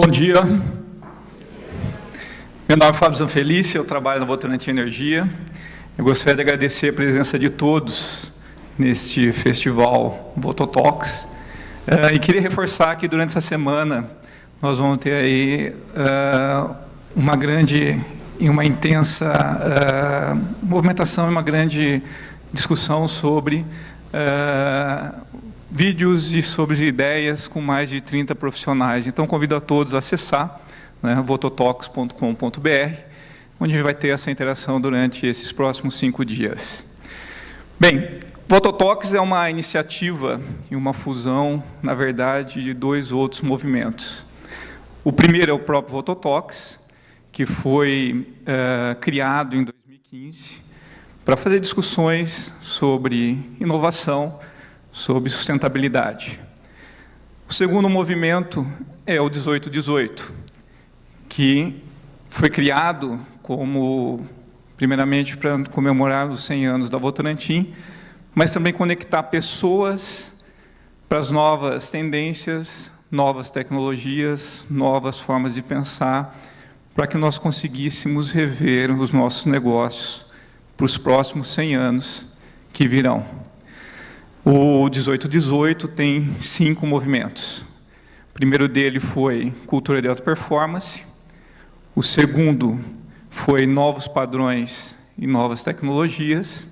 Bom dia. Meu nome é Fábio Zanfelice, eu trabalho na Votorantim Energia. Eu gostaria de agradecer a presença de todos neste festival Vototalks. Uh, e queria reforçar que durante essa semana nós vamos ter aí uh, uma grande e uma intensa uh, movimentação e uma grande discussão sobre vídeos e sobre ideias com mais de 30 profissionais. Então, convido a todos a acessar né, vototalks.com.br, onde vai ter essa interação durante esses próximos cinco dias. Bem, Vototalks é uma iniciativa e uma fusão, na verdade, de dois outros movimentos. O primeiro é o próprio Vototalks, que foi uh, criado em 2015 para fazer discussões sobre inovação, sobre sustentabilidade. O segundo movimento é o 1818, que foi criado como, primeiramente, para comemorar os 100 anos da Votorantim, mas também conectar pessoas para as novas tendências, novas tecnologias, novas formas de pensar, para que nós conseguíssemos rever os nossos negócios para os próximos 100 anos que virão. O 1818 tem cinco movimentos. O primeiro dele foi cultura de alta performance. O segundo foi novos padrões e novas tecnologias.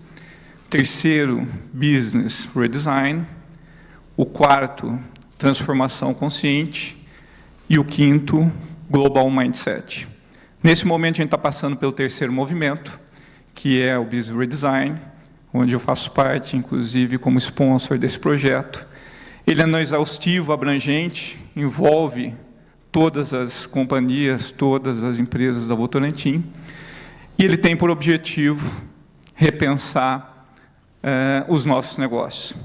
O terceiro, business redesign. O quarto, transformação consciente. E o quinto, global mindset. Nesse momento, a gente está passando pelo terceiro movimento, que é o business redesign, onde eu faço parte, inclusive, como sponsor desse projeto. Ele é não exaustivo, abrangente, envolve todas as companhias, todas as empresas da Votorantim, e ele tem por objetivo repensar eh, os nossos negócios.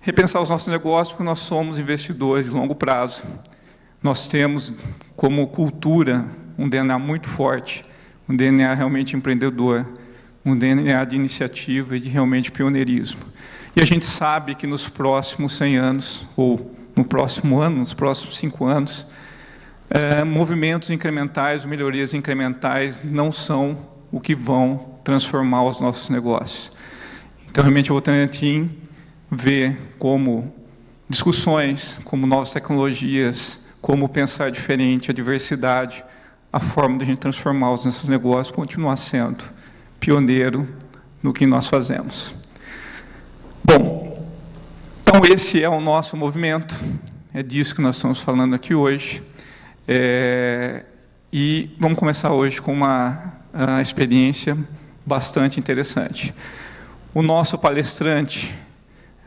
Repensar os nossos negócios porque nós somos investidores de longo prazo. Nós temos como cultura um DNA muito forte, um DNA realmente empreendedor, um DNA de iniciativa e de realmente pioneirismo. E a gente sabe que nos próximos 100 anos, ou no próximo ano, nos próximos cinco anos, é, movimentos incrementais, melhorias incrementais não são o que vão transformar os nossos negócios. Então, realmente, o Votorantim vê como discussões, como novas tecnologias, como pensar diferente, a diversidade, a forma de a gente transformar os nossos negócios continuar sendo pioneiro no que nós fazemos. Bom, então esse é o nosso movimento, é disso que nós estamos falando aqui hoje. É, e vamos começar hoje com uma experiência bastante interessante. O nosso palestrante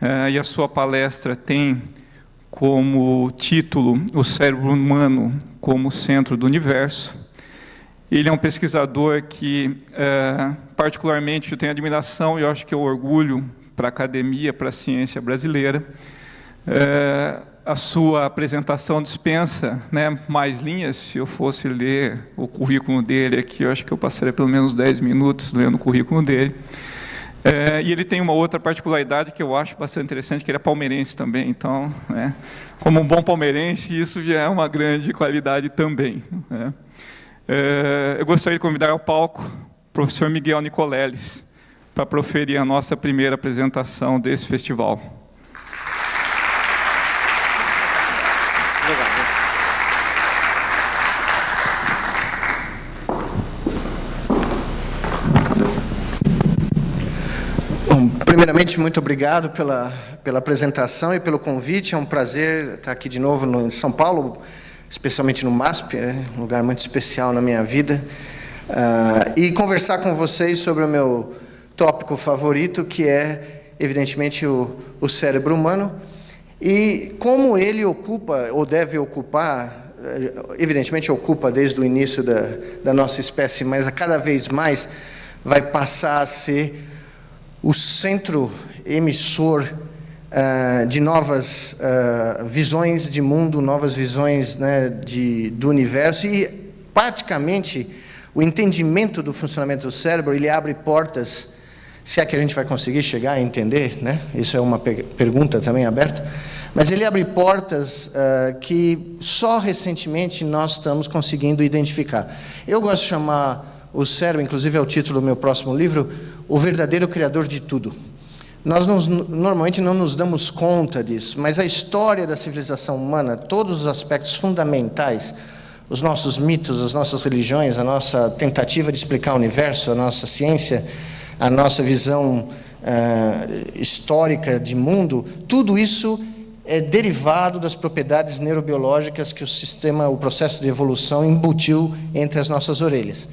é, e a sua palestra tem como título o cérebro humano como centro do universo. Ele é um pesquisador que, é, particularmente, eu tenho admiração e acho que é orgulho para a academia, para a ciência brasileira. É, a sua apresentação dispensa né, mais linhas. Se eu fosse ler o currículo dele aqui, eu acho que eu passaria pelo menos 10 minutos lendo o currículo dele. É, e ele tem uma outra particularidade que eu acho bastante interessante, que ele é palmeirense também. Então, né, como um bom palmeirense, isso já é uma grande qualidade também. Né. É, eu gostaria de convidar ao palco professor Miguel Nicoleles para proferir a nossa primeira apresentação desse festival. Primeiramente, muito obrigado pela, pela apresentação e pelo convite. É um prazer estar aqui de novo no, em São Paulo especialmente no MASP, é um lugar muito especial na minha vida, uh, e conversar com vocês sobre o meu tópico favorito, que é, evidentemente, o, o cérebro humano, e como ele ocupa, ou deve ocupar, eh, evidentemente ocupa desde o início da, da nossa espécie, mas cada vez mais vai passar a ser o centro emissor uh, de novas uh, visões de mundo, novas visões né, de, do universo. E, praticamente, o entendimento do funcionamento do cérebro, ele abre portas, se é que a gente vai conseguir chegar a entender, né? isso é uma pergunta também aberta, Mas ele abre portas uh, que só recentemente nós estamos conseguindo identificar. Eu gosto de chamar o cérebro, inclusive é o título do meu próximo livro, o verdadeiro criador de tudo. Nós normalmente não nos damos conta disso, mas a história da civilização humana, todos os aspectos fundamentais, os nossos mitos, as nossas religiões, a nossa tentativa de explicar o universo, a nossa ciência, a nossa visão uh, histórica de mundo, tudo isso é derivado das propriedades neurobiológicas que o sistema, o processo de evolução embutiu entre as nossas orelhas.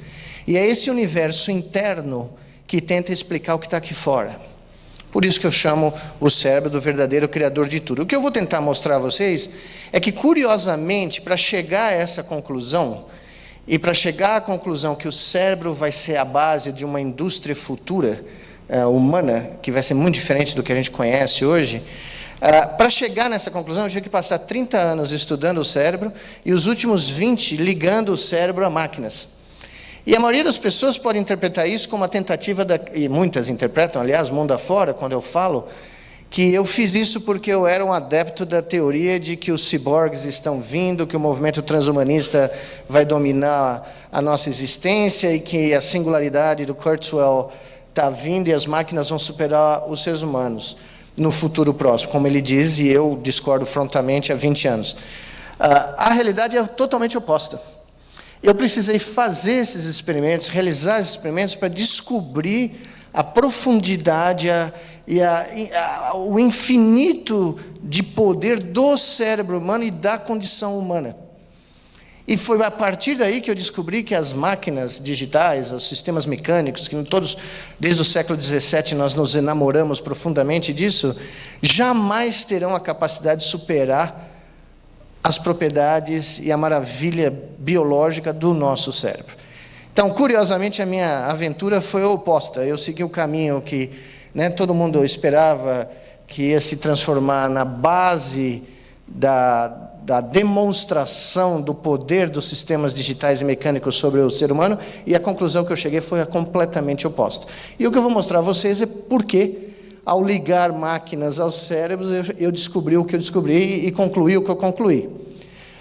E é esse universo interno que tenta explicar o que está aqui fora. Por isso que eu chamo o cérebro do verdadeiro criador de tudo. O que eu vou tentar mostrar a vocês é que, curiosamente, para chegar a essa conclusão, e para chegar à conclusão que o cérebro vai ser a base de uma indústria futura uh, humana, que vai ser muito diferente do que a gente conhece hoje, Uh, para chegar nessa conclusão, eu tive que passar 30 anos estudando o cérebro e os últimos 20 ligando o cérebro a máquinas. E a maioria das pessoas pode interpretar isso como uma tentativa, da, e muitas interpretam, aliás, mundo afora, quando eu falo, que eu fiz isso porque eu era um adepto da teoria de que os ciborgues estão vindo, que o movimento transhumanista vai dominar a nossa existência e que a singularidade do Kurzweil está vindo e as máquinas vão superar os seres humanos no futuro próximo, como ele diz, e eu discordo frontalmente há 20 anos. Uh, a realidade é totalmente oposta. Eu precisei fazer esses experimentos, realizar esses experimentos para descobrir a profundidade a, e a, a, o infinito de poder do cérebro humano e da condição humana. E foi a partir daí que eu descobri que as máquinas digitais, os sistemas mecânicos, que todos, desde o século XVII, nós nos enamoramos profundamente disso, jamais terão a capacidade de superar as propriedades e a maravilha biológica do nosso cérebro. Então, curiosamente, a minha aventura foi oposta. Eu segui o caminho que né, todo mundo esperava que ia se transformar na base da, da demonstração do poder dos sistemas digitais e mecânicos sobre o ser humano, e a conclusão que eu cheguei foi a completamente oposta. E o que eu vou mostrar a vocês é por que, ao ligar máquinas aos cérebros, eu, eu descobri o que eu descobri e concluí o que eu concluí.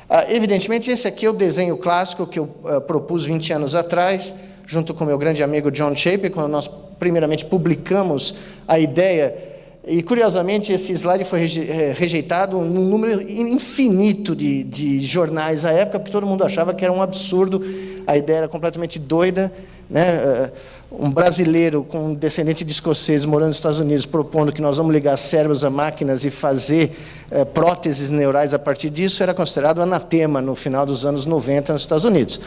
Ah, evidentemente, esse aqui é o desenho clássico que eu ah, propus 20 anos atrás, junto com meu grande amigo John Shape, quando nós primeiramente publicamos a ideia e, curiosamente, esse slide foi eh, rejeitado num número infinito de, de, jornais à época, porque todo mundo achava que era um absurdo, a ideia era completamente doida. Né? Eh, um brasileiro com descendente de escoceses morando nos Estados Unidos propondo que nós vamos ligar cérebros a máquinas e fazer é, próteses neurais a partir disso era considerado anatema no final dos anos 90 nos Estados Unidos.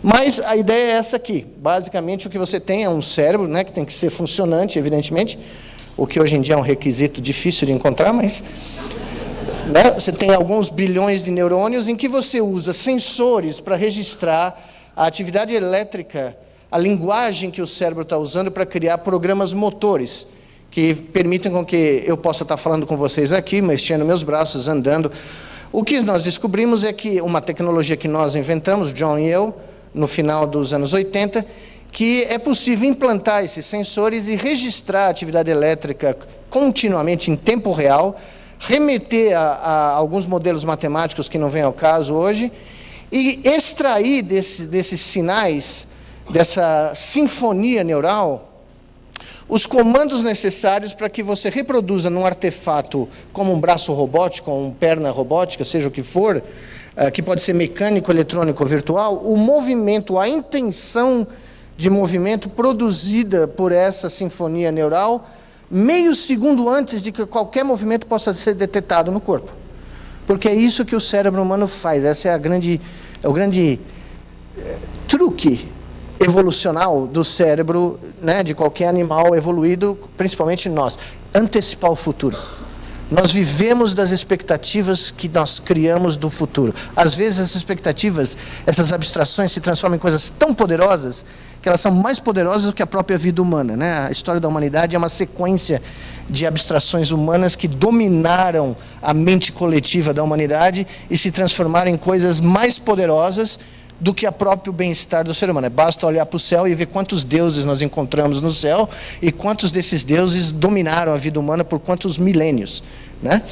Mas a ideia é essa aqui. Basicamente, o que você tem é um cérebro né, que tem que ser funcionante, evidentemente, o que hoje em dia é um requisito difícil de encontrar, mas né, você tem alguns bilhões de neurônios em que você usa sensores para registrar a atividade elétrica, a linguagem que o cérebro está usando para criar programas motores, que permitem com que eu possa estar falando com vocês aqui, mexendo meus braços, andando. O que nós descobrimos é que uma tecnologia que nós inventamos, John e eu, no final dos anos 80, que é possível implantar esses sensores e registrar a atividade elétrica continuamente em tempo real, remeter a, a alguns modelos matemáticos que não vêm ao caso hoje, e extrair desse, desses sinais, dessa sinfonia neural, os comandos necessários para que você reproduza num artefato como um braço robótico, ou uma perna robótica, seja o que for, eh, que pode ser mecânico, eletrônico ou virtual, o movimento, a intenção de movimento produzida por essa sinfonia neural meio segundo antes de que qualquer movimento possa ser detectado no corpo. Porque é isso que o cérebro humano faz. Essa é a grande, é o grande é, truque evolucional do cérebro, né, de qualquer animal evoluído, principalmente nós, antecipar o futuro. Nós vivemos das expectativas que nós criamos do futuro. Às vezes essas expectativas, essas abstrações se transformam em coisas tão poderosas que elas são mais poderosas do que a própria vida humana. Né? A história da humanidade é uma sequência de abstrações humanas que dominaram a mente coletiva da humanidade e se transformaram em coisas mais poderosas do que a próprio bem-estar do ser humano. É basta olhar para o céu e ver quantos deuses nós encontramos no céu e quantos desses deuses dominaram a vida humana por quantos milênios. Né?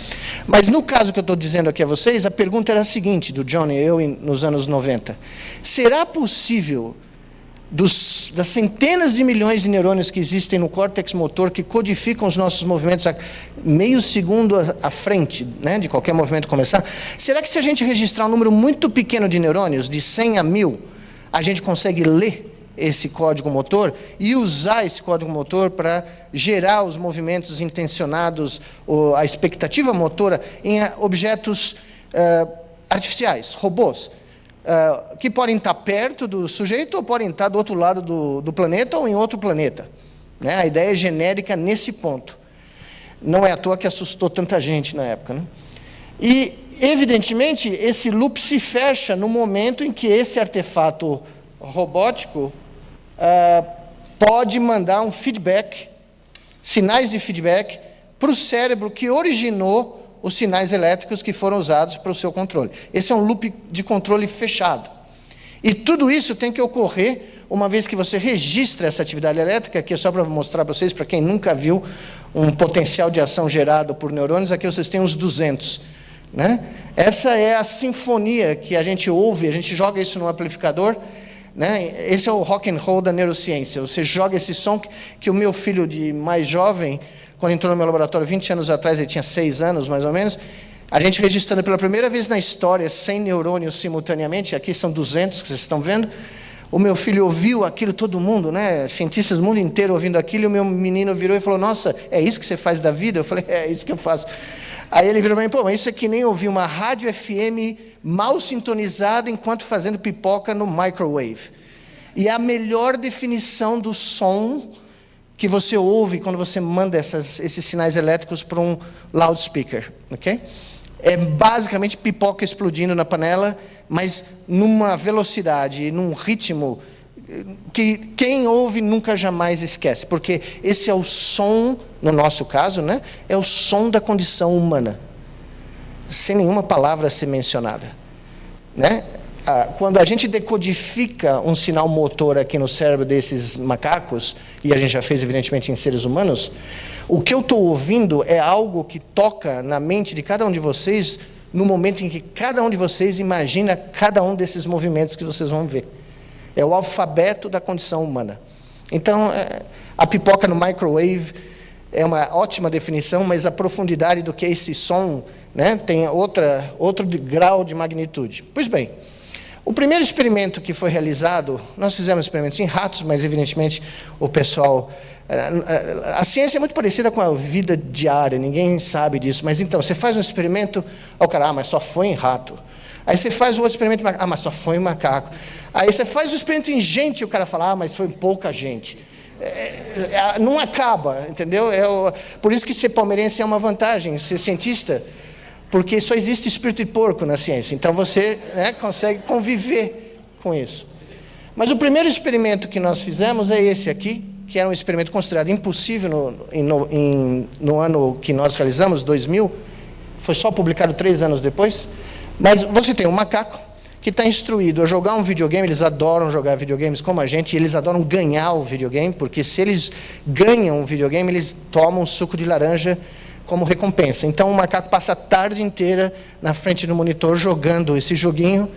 Mas no caso que eu estou dizendo aqui a vocês, a pergunta era a seguinte, do John e eu nos anos 90. Será possível dos, das centenas de milhões de neurônios que existem no córtex motor que codificam os nossos movimentos a meio segundo à frente né, de qualquer movimento começar, será que se a gente registrar um número muito pequeno de neurônios, de 100 a 1000, a gente consegue ler esse código motor e usar esse código motor para gerar os movimentos intencionados, a expectativa motora em objetos uh, artificiais, robôs? Uh, que podem estar perto do sujeito ou podem estar do outro lado do, do planeta ou em outro planeta. Né? A ideia é genérica nesse ponto. Não é à toa que assustou tanta gente na época. Né? E, evidentemente, esse loop se fecha no momento em que esse artefato robótico uh, pode mandar um feedback, sinais de feedback, para o cérebro que originou os sinais elétricos que foram usados para o seu controle. Esse é um loop de controle fechado. E tudo isso tem que ocorrer uma vez que você registra essa atividade elétrica, aqui é só para mostrar para vocês, para quem nunca viu um potencial de ação gerado por neurônios, aqui vocês têm uns 200. Né? Essa é a sinfonia que a gente ouve, a gente joga isso no amplificador, né? esse é o rock and roll da neurociência, você joga esse som que, que o meu filho de mais jovem quando entrou no meu laboratório 20 anos atrás, ele tinha 6 anos mais ou menos, a gente registrando pela primeira vez na história 100 neurônios simultaneamente, aqui são 200 que vocês estão vendo. O meu filho ouviu aquilo, todo mundo, né? cientistas do mundo inteiro ouvindo aquilo, e o meu menino virou e falou: Nossa, é isso que você faz da vida? Eu falei: É isso que eu faço. Aí ele virou para mim: Pô, mas isso é que nem ouvir uma rádio FM mal sintonizada enquanto fazendo pipoca no microwave. E a melhor definição do som que você ouve quando você manda essas, esses sinais elétricos para um loudspeaker. ok? É basicamente pipoca explodindo na panela, mas numa velocidade, num ritmo eh, que quem ouve nunca jamais esquece, porque esse é o som, no nosso caso, né, é o som da condição humana, sem nenhuma palavra ser mencionada. Né? Ah, quando a gente decodifica um sinal motor aqui no cérebro desses macacos, e a gente já fez evidentemente em seres humanos, o que eu estou ouvindo é algo que toca na mente de cada um de vocês no momento em que cada um de vocês imagina cada um desses movimentos que vocês vão ver. É o alfabeto da condição humana. Então, é, a pipoca no microwave é uma ótima definição, mas a profundidade do que é esse som né, tem outra, outro grau de magnitude. Pois bem, o primeiro experimento que foi realizado, nós fizemos experimentos em ratos, mas evidentemente o pessoal. Eh, eh, a ciência é muito parecida com a vida diária, ninguém sabe disso. Mas então, você faz um experimento, o cara, ah, mas só foi em rato. Aí você faz o outro experimento, ah, mas só foi em macaco. Aí você faz o experimento em gente, o cara fala, ah, mas foi pouca gente. É, é, não acaba, entendeu? É o, por isso que ser palmeirense é uma vantagem, ser cientista porque só existe espírito de porco na ciência. Então você né, consegue conviver com isso. Mas o primeiro experimento que nós fizemos é esse aqui, que era um experimento considerado impossível no, no, em, no ano que nós realizamos, 2000. Foi só publicado três anos depois. Mas você tem um macaco que está instruído a jogar um videogame, eles adoram jogar videogames como a gente, e eles adoram ganhar o videogame, porque se eles ganham o videogame, eles tomam suco de laranja como recompensa. Então o macaco passa a tarde inteira na frente do monitor jogando esse joguinho.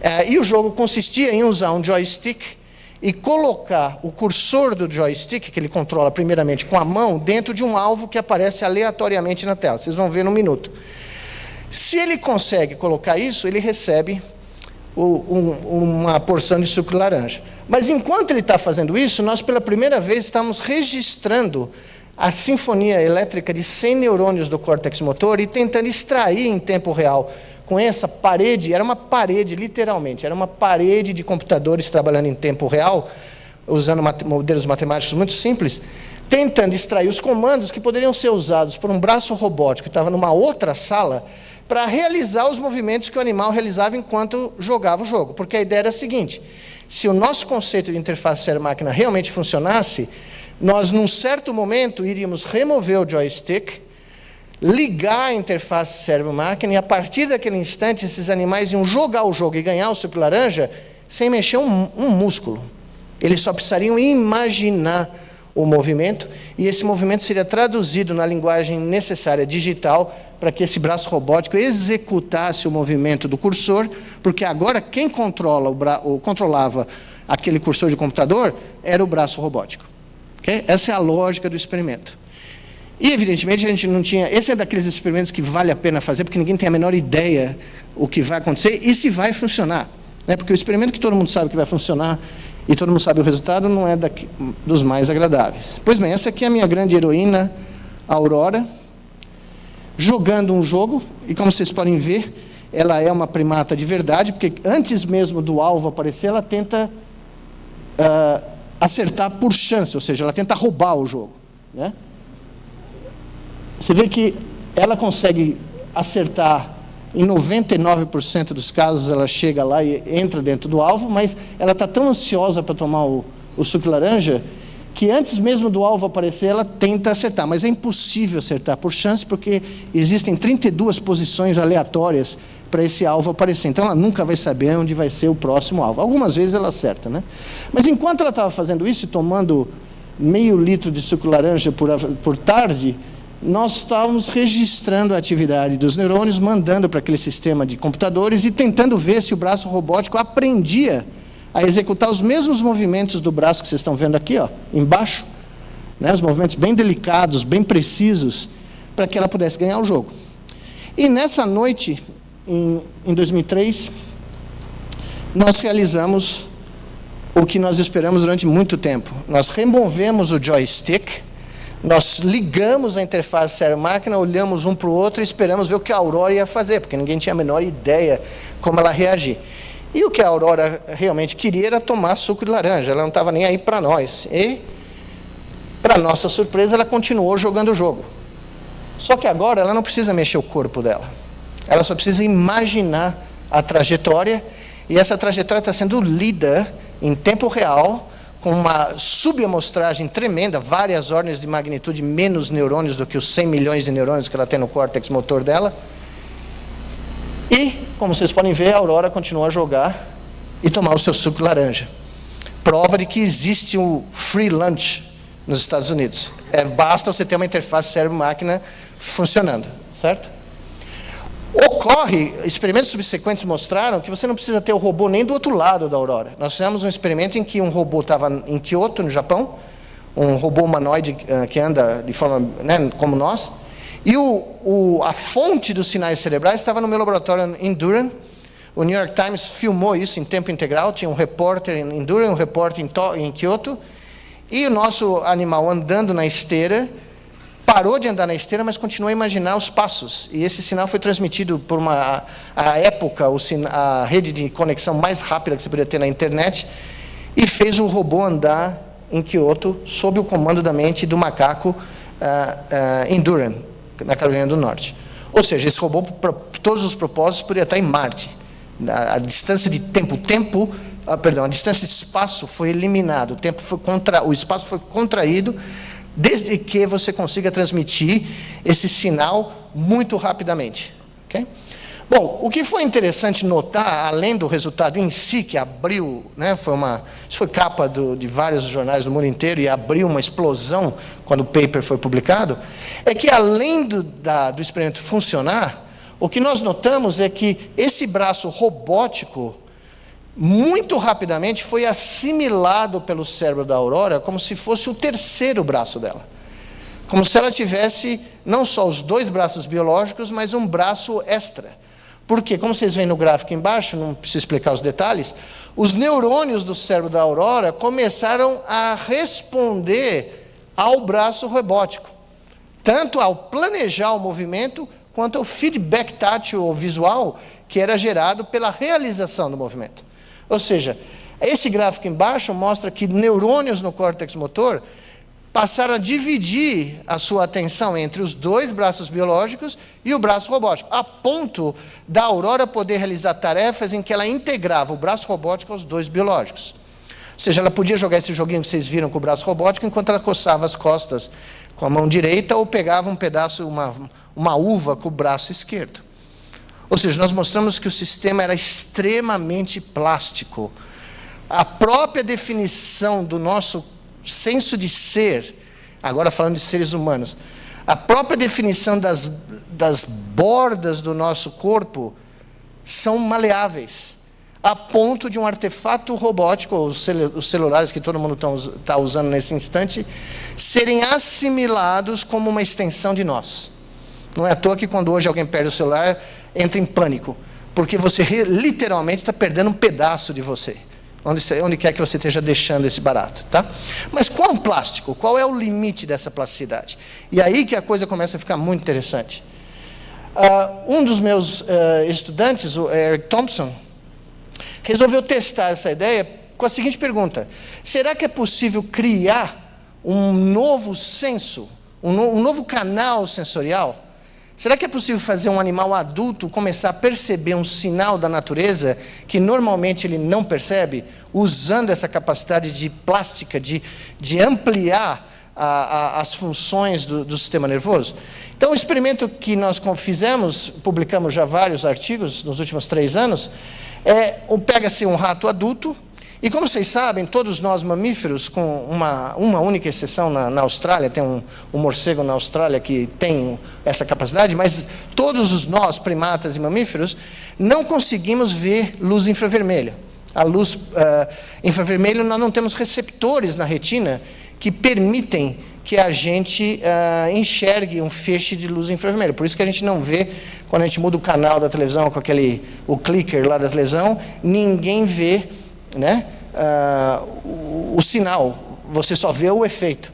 É, e o jogo consistia em usar um joystick e colocar o cursor do joystick, que ele controla primeiramente com a mão, dentro de um alvo que aparece aleatoriamente na tela. Vocês vão ver no minuto. Se ele consegue colocar isso, ele recebe o, um, uma porção de suco de laranja. Mas enquanto ele está fazendo isso, nós pela primeira vez estamos registrando a sinfonia elétrica de 100 neurônios do córtex motor e tentando extrair em tempo real com essa parede, era uma parede, literalmente, era uma parede de computadores trabalhando em tempo real, usando modelos matemáticos muito simples, tentando extrair os comandos que poderiam ser usados por um braço robótico que estava numa outra sala para realizar os movimentos que o animal realizava enquanto jogava o jogo. Porque a ideia era a seguinte: se o nosso conceito de interface cérebro-máquina realmente funcionasse, nós, num certo momento, iríamos remover o joystick, ligar a interface cérebro-máquina, e a partir daquele instante, esses animais iam jogar o jogo e ganhar o suco laranja sem mexer um, um músculo. Eles só precisariam imaginar o movimento, e esse movimento seria traduzido na linguagem necessária digital para que esse braço robótico executasse o movimento do cursor, porque agora quem controla o controlava aquele cursor de computador era o braço robótico. Okay? Essa é a lógica do experimento. E, evidentemente, a gente não tinha... Esse é daqueles experimentos que vale a pena fazer, porque ninguém tem a menor ideia o que vai acontecer e se vai funcionar. Né? Porque o experimento que todo mundo sabe que vai funcionar e todo mundo sabe o resultado, não é daqui, dos mais agradáveis. Pois bem, essa aqui é a minha grande heroína, Aurora, jogando um jogo, e como vocês podem ver, ela é uma primata de verdade, porque antes mesmo do alvo aparecer, ela tenta uh, acertar por chance, ou seja, ela tenta roubar o jogo. Né? Você vê que ela consegue acertar em 99% dos casos ela chega lá e entra dentro do alvo, mas ela está tão ansiosa para tomar o, o suco laranja que antes mesmo do alvo aparecer, ela tenta acertar. Mas é impossível acertar por chance, porque existem 32 posições aleatórias para esse alvo aparecer. Então ela nunca vai saber onde vai ser o próximo alvo. Algumas vezes ela acerta, né? Mas enquanto ela estava fazendo isso, tomando meio litro de suco laranja por, por tarde, nós estávamos registrando a atividade dos neurônios, mandando para aquele sistema de computadores e tentando ver se o braço robótico aprendia a executar os mesmos movimentos do braço que vocês estão vendo aqui, ó, embaixo, né, os movimentos bem delicados, bem precisos, para que ela pudesse ganhar o jogo. E nessa noite, em, em 2003, nós realizamos o que nós esperamos durante muito tempo. Nós removemos o joystick, nós ligamos a interface cérebro-máquina, olhamos um para o outro e esperamos ver o que a Aurora ia fazer, porque ninguém tinha a menor ideia como ela reagir. E o que a Aurora realmente queria era tomar suco de laranja, ela não estava nem aí para nós. E, para nossa surpresa, ela continuou jogando o jogo. Só que agora ela não precisa mexer o corpo dela. Ela só precisa imaginar a trajetória, e essa trajetória está sendo lida em tempo real com uma subamostragem tremenda, várias ordens de magnitude menos neurônios do que os 100 milhões de neurônios que ela tem no córtex motor dela. E, como vocês podem ver, a Aurora continua a jogar e tomar o seu suco laranja. Prova de que existe um free lunch nos Estados Unidos. É, basta você ter uma interface cérebro-máquina funcionando, certo? Ocorre, experimentos subsequentes mostraram que você não precisa ter o robô nem do outro lado da Aurora. Nós fizemos um experimento em que um robô estava em Kyoto, no Japão, um robô humanoide uh, que anda de forma né, como nós, e o, o, a fonte dos sinais cerebrais estava no meu laboratório em Durham. O New York Times filmou isso em tempo integral, tinha um repórter em Durham, um repórter em, em Kyoto, e o nosso animal andando na esteira, parou de andar na esteira, mas continuou a imaginar os passos. E esse sinal foi transmitido por uma, a época, a rede de conexão mais rápida que você podia ter na internet, e fez o robô andar em Kyoto, sob o comando da mente do macaco uh, uh, em na Carolina do Norte. Ou seja, esse robô, para todos os propósitos, poderia estar em Marte. A, a distância de tempo, tempo, uh, perdão, a distância de espaço foi eliminado, o, tempo foi contra, o espaço foi contraído, desde que você consiga transmitir esse sinal muito rapidamente. Okay? Bom, o que foi interessante notar, além do resultado em si, que abriu, né, foi uma, isso foi capa do, de vários jornais do mundo inteiro e abriu uma explosão quando o paper foi publicado, é que além do, da, do experimento funcionar, o que nós notamos é que esse braço robótico muito rapidamente foi assimilado pelo cérebro da Aurora como se fosse o terceiro braço dela. Como se ela tivesse não só os dois braços biológicos, mas um braço extra. Porque, como vocês veem no gráfico embaixo, não preciso explicar os detalhes, os neurônios do cérebro da Aurora começaram a responder ao braço robótico. Tanto ao planejar o movimento, quanto ao feedback tátil ou visual que era gerado pela realização do movimento. Ou seja, esse gráfico embaixo mostra que neurônios no córtex motor passaram a dividir a sua atenção entre os dois braços biológicos e o braço robótico, a ponto da Aurora poder realizar tarefas em que ela integrava o braço robótico aos dois biológicos. Ou seja, ela podia jogar esse joguinho que vocês viram com o braço robótico enquanto ela coçava as costas com a mão direita ou pegava um pedaço, uma, uma uva com o braço esquerdo. Ou seja, nós mostramos que o sistema era extremamente plástico, a própria definição do nosso senso de ser, agora falando de seres humanos, a própria definição das, das bordas do nosso corpo são maleáveis, a ponto de um artefato robótico, cel os celulares que todo mundo está usando nesse instante, serem assimilados como uma extensão de nós. Não é à toa que quando hoje alguém perde o celular, entra em pânico, porque você literalmente está perdendo um pedaço de você onde, onde quer que você esteja deixando esse barato. Tá? Mas qual plástico? Qual é o limite dessa plasticidade? E aí que a coisa começa a ficar muito interessante. Uh, um dos meus uh, estudantes, o Eric Thompson, resolveu testar essa ideia com a seguinte pergunta: será que é possível criar um novo senso, um, no, um novo canal sensorial? Será que é possível fazer um animal adulto começar a perceber um sinal da natureza que normalmente ele não percebe, usando essa capacidade de plástica, de, de ampliar a, a, as funções do, do, sistema nervoso? Então, o experimento que nós fizemos, publicamos já vários artigos nos últimos três anos, é pega-se um rato adulto, e como vocês sabem, todos nós mamíferos, com uma, uma única exceção na, na Austrália, tem um, um, morcego na Austrália que tem essa capacidade, mas todos os nós, primatas e mamíferos, não conseguimos ver luz infravermelha. A luz uh, infravermelha, nós não temos receptores na retina que permitem que a gente uh, enxergue um feixe de luz infravermelha. Por isso que a gente não vê, quando a gente muda o canal da televisão com aquele, o clicker lá da televisão, ninguém vê né, uh, o, o, sinal, você só vê o efeito.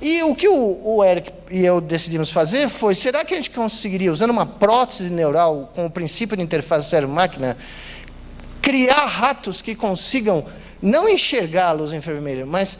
E o que o, o, Eric e eu decidimos fazer foi, será que a gente conseguiria, usando uma prótese neural com o princípio de interface cérebro-máquina, criar ratos que consigam não enxergar a luz infravermelha, mas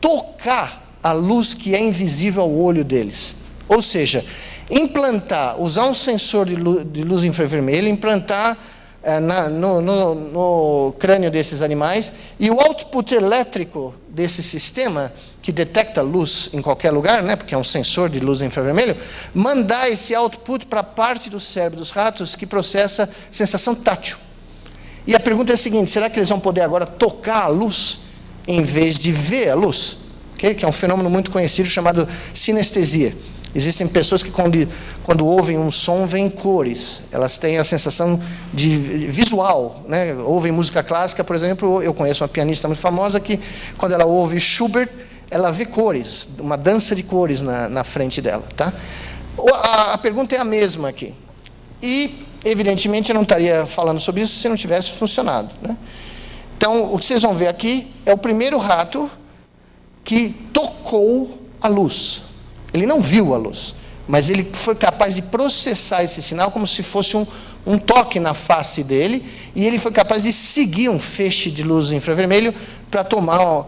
tocar a luz que é invisível ao olho deles. Ou seja, implantar, usar um sensor de luz, de luz infravermelha, implantar é, na, no, no, no, crânio desses animais, e o output elétrico desse sistema, que detecta luz em qualquer lugar, né, porque é um sensor de luz infravermelho, mandar esse output para a parte do cérebro dos ratos que processa sensação tátil. E a pergunta é a seguinte: será que eles vão poder agora tocar a luz em vez de ver a luz? Okay? Que é um fenômeno muito conhecido chamado sinestesia. Existem pessoas que, quando, quando ouvem um som, veem cores. Elas têm a sensação de visual. Né? Ouvem música clássica, por exemplo. Eu conheço uma pianista muito famosa que, quando ela ouve Schubert, ela vê cores, uma dança de cores na, na frente dela. Tá? A, a pergunta é a mesma aqui. E, evidentemente, eu não estaria falando sobre isso se não tivesse funcionado. Né? Então, o que vocês vão ver aqui é o primeiro rato que tocou a luz. Ele não viu a luz, mas ele foi capaz de processar esse sinal como se fosse um, um toque na face dele, e ele foi capaz de seguir um feixe de luz infravermelho para tomar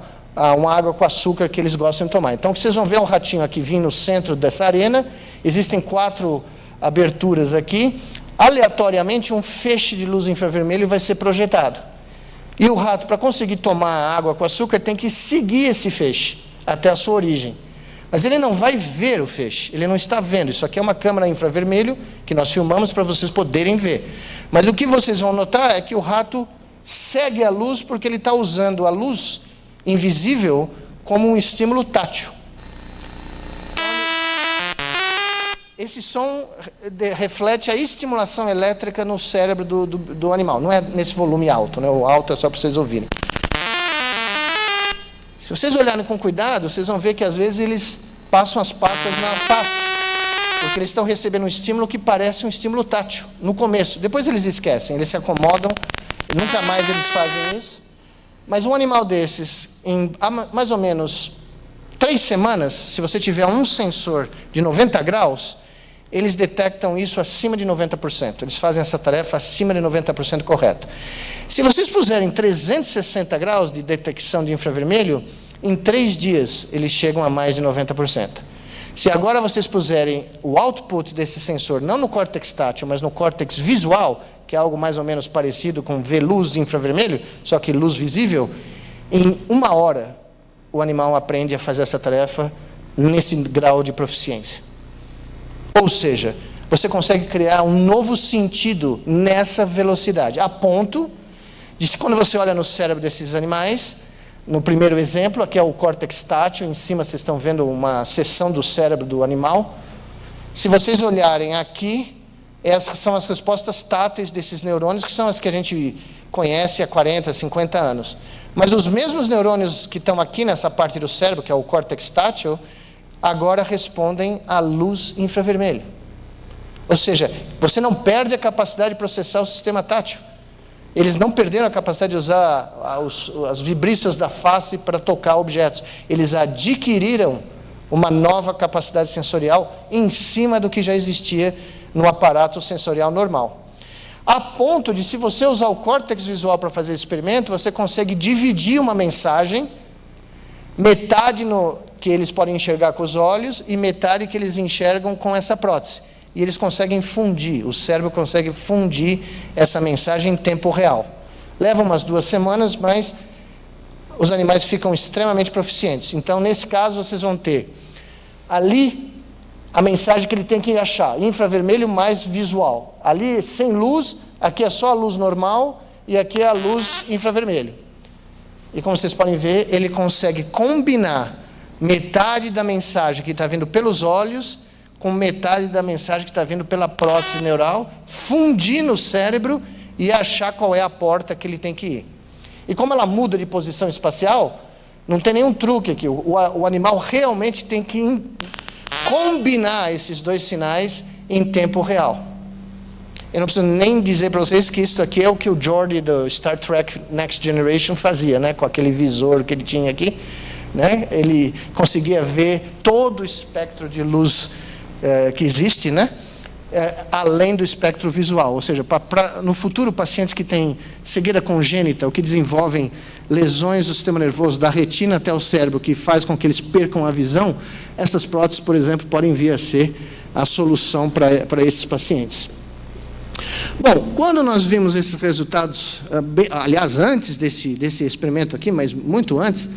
uma água com açúcar que eles gostam de tomar. Então, vocês vão ver um ratinho aqui vindo no centro dessa arena, existem quatro aberturas aqui, aleatoriamente um feixe de luz infravermelho vai ser projetado. E o rato, para conseguir tomar água com açúcar, tem que seguir esse feixe até a sua origem. Mas ele não vai ver o feixe, ele não está vendo. Isso aqui é uma câmera infravermelho que nós filmamos para vocês poderem ver. Mas o que vocês vão notar é que o rato segue a luz porque ele está usando a luz invisível como um estímulo tátil. Esse som reflete a estimulação elétrica no cérebro do, do, do animal. Não é nesse volume alto, né? o alto é só para vocês ouvirem. Se vocês olharem com cuidado, vocês vão ver que às vezes eles passam as patas na face, porque eles estão recebendo um estímulo que parece um estímulo tátil, no começo. Depois eles esquecem, eles se acomodam, nunca mais eles fazem isso. Mas um animal desses, em mais ou menos três semanas, se você tiver um sensor de 90 graus, eles detectam isso acima de 90%. Eles fazem essa tarefa acima de 90% correto. Se vocês puserem 360 graus de detecção de infravermelho, em três dias eles chegam a mais de 90%. Se agora vocês puserem o output desse sensor, não no córtex tátil, mas no córtex visual, que é algo mais ou menos parecido com ver luz de infravermelho, só que luz visível, em uma hora o animal aprende a fazer essa tarefa nesse grau de proficiência. Ou seja, você consegue criar um novo sentido nessa velocidade, a ponto de quando você olha no cérebro desses animais, no primeiro exemplo, aqui é o córtex tátil, em cima vocês estão vendo uma seção do cérebro do animal. Se vocês olharem aqui, essas são as respostas táteis desses neurônios, que são as que a gente conhece há 40, 50 anos. Mas os mesmos neurônios que estão aqui nessa parte do cérebro, que é o córtex tátil, agora respondem à luz infravermelho. Ou seja, você não perde a capacidade de processar o sistema tátil. Eles não perderam a capacidade de usar as vibristas da face para tocar objetos. Eles adquiriram uma nova capacidade sensorial em cima do que já existia no aparato sensorial normal. A ponto de, se você usar o córtex visual para fazer experimento, você consegue dividir uma mensagem, metade no, que eles podem enxergar com os olhos e metade que eles enxergam com essa prótese e eles conseguem fundir, o cérebro consegue fundir essa mensagem em tempo real. Leva umas duas semanas, mas os animais ficam extremamente proficientes. Então, nesse caso, vocês vão ter ali a mensagem que ele tem que achar, infravermelho mais visual. Ali, sem luz, aqui é só a luz normal e aqui é a luz infravermelho. E como vocês podem ver, ele consegue combinar metade da mensagem que está vindo pelos olhos com metade da mensagem que está vindo pela prótese neural, fundir no cérebro e achar qual é a porta que ele tem que ir. E como ela muda de posição espacial, não tem nenhum truque aqui. O, o animal realmente tem que in, combinar esses dois sinais em tempo real. Eu não preciso nem dizer para vocês que isso aqui é o que o Geordi do Star Trek Next Generation fazia, né? com aquele visor que ele tinha aqui. Né? Ele conseguia ver todo o espectro de luz é, que existe, né? É, além do espectro visual, ou seja, pra, pra, no futuro pacientes que têm cegueira congênita ou que desenvolvem lesões do sistema nervoso da retina até o cérebro que faz com que eles percam a visão, essas próteses, por exemplo, podem vir a ser a solução para esses pacientes. Bom, quando nós vimos esses resultados, ah, aliás, antes desse, desse experimento aqui, mas muito antes,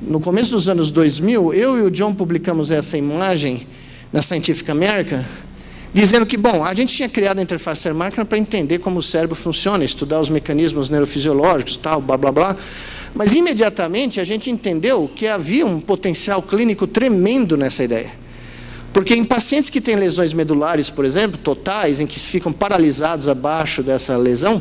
no começo dos anos 2000, eu e o John publicamos essa imagem na Scientific American, dizendo que, bom, a gente tinha criado a interface cérebro-máquina para entender como o cérebro funciona, estudar os mecanismos neurofisiológicos, tal, blá, blá, blá. Mas, imediatamente, a gente entendeu que havia um potencial clínico tremendo nessa ideia. Porque em pacientes que têm lesões medulares, por exemplo, totais, em que ficam paralisados abaixo dessa lesão,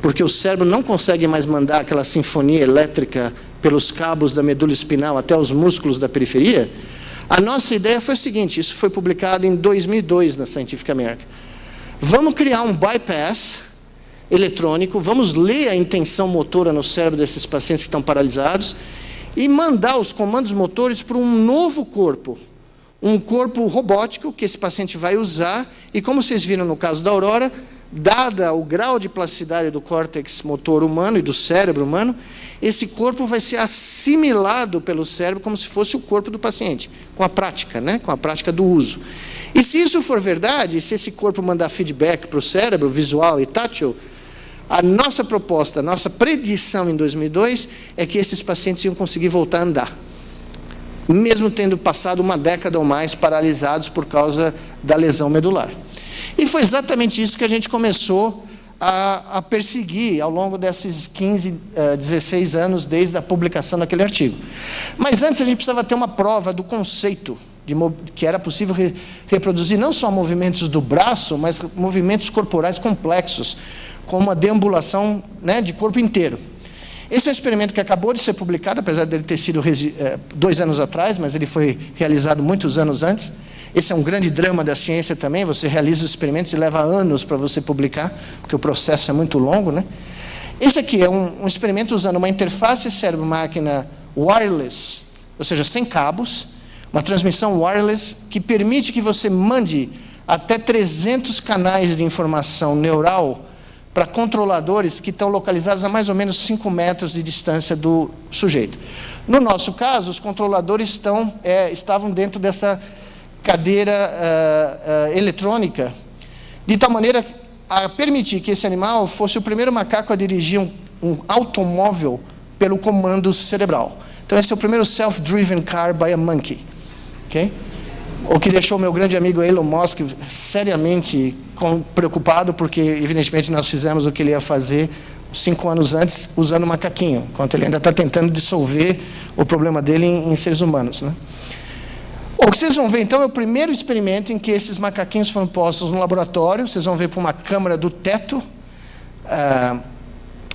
porque o cérebro não consegue mais mandar aquela sinfonia elétrica pelos cabos da medula espinal até os músculos da periferia, a nossa ideia foi a seguinte, isso foi publicado em 2002 na Scientific American. Vamos criar um bypass eletrônico, vamos ler a intenção motora no cérebro desses pacientes que estão paralisados e mandar os comandos motores para um novo corpo, um corpo robótico que esse paciente vai usar e como vocês viram no caso da Aurora, dada o grau de plasticidade do córtex motor humano e do cérebro humano, esse corpo vai ser assimilado pelo cérebro como se fosse o corpo do paciente, com a prática, né? com a prática do uso. E se isso for verdade, se esse corpo mandar feedback para o cérebro, visual e tátil, a nossa proposta, a nossa predição em 2002 é que esses pacientes iam conseguir voltar a andar. Mesmo tendo passado uma década ou mais paralisados por causa da lesão medular. E foi exatamente isso que a gente começou a, a perseguir ao longo desses 15, uh, 16 anos desde a publicação daquele artigo. Mas antes a gente precisava ter uma prova do conceito de, que era possível re, reproduzir não só movimentos do braço, mas movimentos corporais complexos, como a deambulação né, de corpo inteiro. Esse é um experimento que acabou de ser publicado, apesar dele ter sido uh, dois anos atrás, mas ele foi realizado muitos anos antes. Esse é um grande drama da ciência também, você realiza os experimentos e leva anos para você publicar, porque o processo é muito longo. Né? Esse aqui é um, um experimento usando uma interface cérebro-máquina wireless, ou seja, sem cabos, uma transmissão wireless que permite que você mande até 300 canais de informação neural para controladores que estão localizados a mais ou menos 5 metros de distância do sujeito. No nosso caso, os controladores estão, é, estavam dentro dessa cadeira uh, uh, eletrônica, de tal maneira a permitir que esse animal fosse o primeiro macaco a dirigir um, um automóvel pelo comando cerebral. Então, esse é o primeiro self-driven car by a monkey. Okay? O que deixou meu grande amigo Elon Musk seriamente preocupado, porque, evidentemente, nós fizemos o que ele ia fazer cinco anos antes, usando macaquinho, enquanto ele ainda está tentando dissolver o problema dele em, em seres humanos. Né? O que vocês vão ver, então, é o primeiro experimento em que esses macaquinhos foram postos no laboratório. Vocês vão ver por uma câmera do teto uh,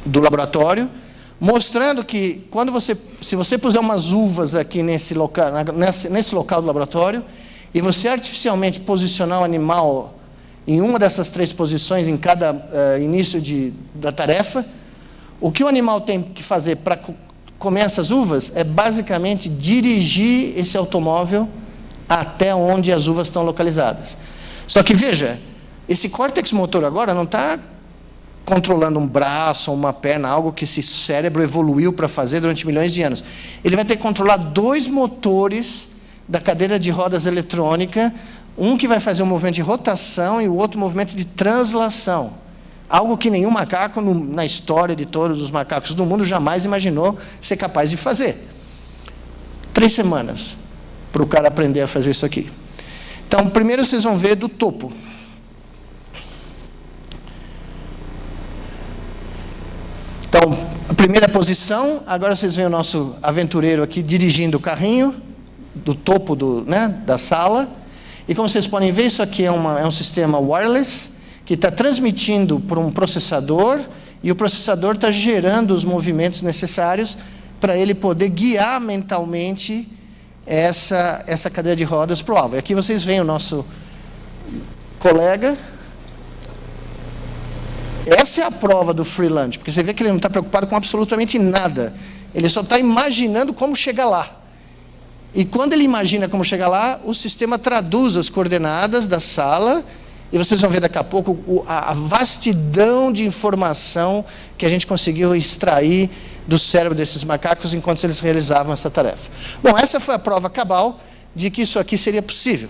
do laboratório, mostrando que quando você, se você puser umas uvas aqui nesse local, nesse, nesse local do laboratório, e você artificialmente posicionar o animal em uma dessas três posições em cada uh, início de, da tarefa, o que o animal tem que fazer para comer essas uvas é basicamente dirigir esse automóvel até onde as uvas estão localizadas. Só que veja, esse córtex motor agora não está controlando um braço, uma perna, algo que esse cérebro evoluiu para fazer durante milhões de anos. Ele vai ter que controlar dois motores da cadeira de rodas eletrônica um que vai fazer um movimento de rotação e o outro movimento de translação. Algo que nenhum macaco no, na história de todos os macacos do mundo jamais imaginou ser capaz de fazer. Três semanas para o cara aprender a fazer isso aqui. Então, primeiro vocês vão ver do topo. Então, a primeira posição, agora vocês veem o nosso aventureiro aqui dirigindo o carrinho do topo do, né, da sala. E como vocês podem ver, isso aqui é, uma, é um sistema wireless que está transmitindo para um processador e o processador está gerando os movimentos necessários para ele poder guiar mentalmente essa, essa cadeira de rodas para o alvo. E aqui vocês veem o nosso colega. Essa é a prova do freelance, porque você vê que ele não está preocupado com absolutamente nada. Ele só está imaginando como chegar lá. E quando ele imagina como chegar lá, o sistema traduz as coordenadas da sala, e vocês vão ver daqui a pouco a vastidão de informação que a gente conseguiu extrair do cérebro desses macacos enquanto eles realizavam essa tarefa. Bom, essa foi a prova cabal de que isso aqui seria possível.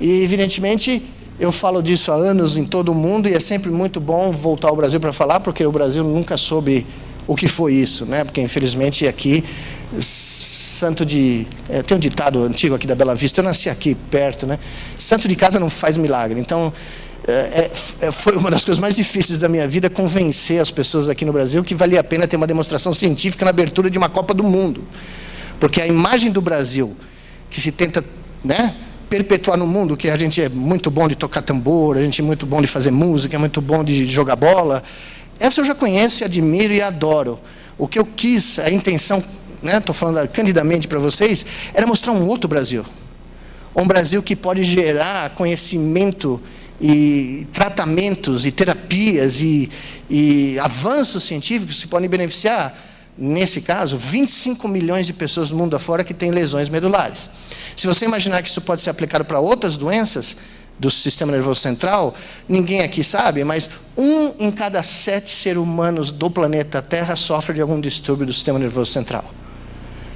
E, evidentemente, eu falo disso há anos em todo o mundo, e é sempre muito bom voltar ao Brasil para falar, porque o Brasil nunca soube o que foi isso, né? porque, infelizmente, aqui santo de. É, tem um ditado antigo aqui da Bela Vista, eu nasci aqui perto, né? Santo de casa não faz milagre. Então, é, é, foi uma das coisas mais difíceis da minha vida convencer as pessoas aqui no Brasil que valia a pena ter uma demonstração científica na abertura de uma Copa do Mundo. Porque a imagem do Brasil, que se tenta né, perpetuar no mundo, que a gente é muito bom de tocar tambor, a gente é muito bom de fazer música, é muito bom de jogar bola, essa eu já conheço, admiro e adoro. O que eu quis, a intenção estou né, falando candidamente para vocês, era mostrar um outro Brasil. Um Brasil que pode gerar conhecimento e tratamentos e terapias e, e avanços científicos que podem beneficiar, nesse caso, 25 milhões de pessoas no mundo afora que têm lesões medulares. Se você imaginar que isso pode ser aplicado para outras doenças do sistema nervoso central, ninguém aqui sabe, mas um em cada sete seres humanos do planeta Terra sofre de algum distúrbio do sistema nervoso central.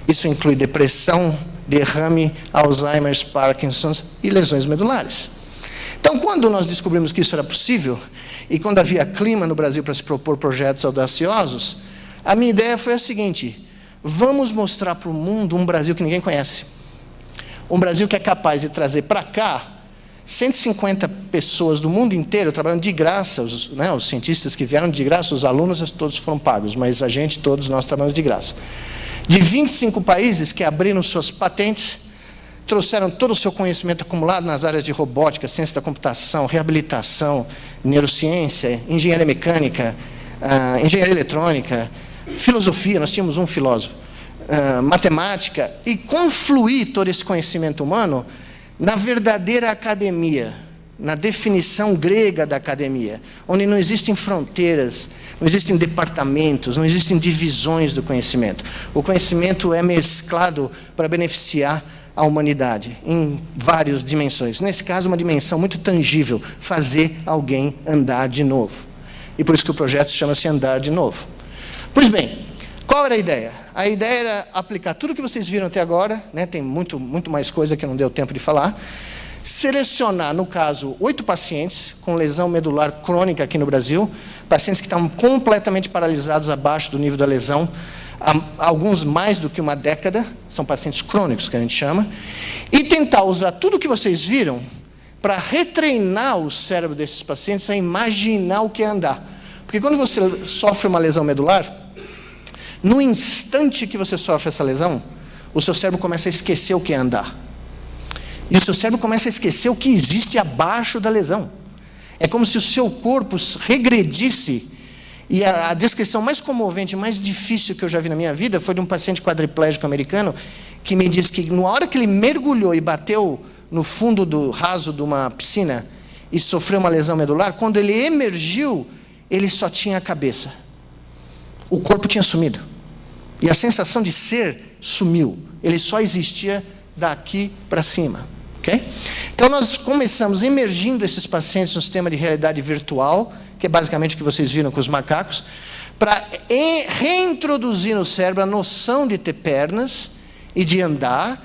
Isso inclui depressão, derrame, Alzheimer, Parkinson's e lesões medulares. Então, quando nós descobrimos que isso era possível, e quando havia clima no Brasil para se propor projetos audaciosos, a minha ideia foi a seguinte: vamos mostrar para o mundo um Brasil que ninguém conhece. Um Brasil que é capaz de trazer para cá 150 pessoas do mundo inteiro trabalhando de graça, os, né, os cientistas que vieram de graça, os alunos todos foram pagos, mas a gente, todos nós trabalhamos de graça de 25 países que abriram suas patentes, trouxeram todo o seu conhecimento acumulado nas áreas de robótica, ciência da computação, reabilitação, neurociência, engenharia mecânica, uh, engenharia eletrônica, filosofia, nós tínhamos um filósofo, uh, matemática, e confluir todo esse conhecimento humano na verdadeira academia, na definição grega da academia, onde não existem fronteiras, não existem departamentos, não existem divisões do conhecimento. O conhecimento é mesclado para beneficiar a humanidade em várias dimensões. Nesse caso, uma dimensão muito tangível, fazer alguém andar de novo. E por isso que o projeto chama-se Andar de Novo. Pois bem, qual era a ideia? A ideia era aplicar tudo que vocês viram até agora, né? tem muito, muito mais coisa que não deu tempo de falar, selecionar, no caso, oito pacientes com lesão medular crônica aqui no Brasil, pacientes que estavam completamente paralisados abaixo do nível da lesão, alguns mais do que uma década, são pacientes crônicos que a gente chama, e tentar usar tudo o que vocês viram para retreinar o cérebro desses pacientes a imaginar o que é andar. Porque quando você sofre uma lesão medular, no instante que você sofre essa lesão, o seu cérebro começa a esquecer o que é andar. E o seu cérebro começa a esquecer o que existe abaixo da lesão. É como se o seu corpo regredisse. E a, a descrição mais comovente, mais difícil que eu já vi na minha vida foi de um paciente quadriplégico americano que me disse que na hora que ele mergulhou e bateu no fundo do raso de uma piscina e sofreu uma lesão medular, quando ele emergiu, ele só tinha a cabeça. O corpo tinha sumido. E a sensação de ser sumiu. Ele só existia daqui para cima. Okay? Então, nós começamos emergindo esses pacientes no sistema de realidade virtual, que é basicamente o que vocês viram com os macacos, para reintroduzir no cérebro a noção de ter pernas e de andar,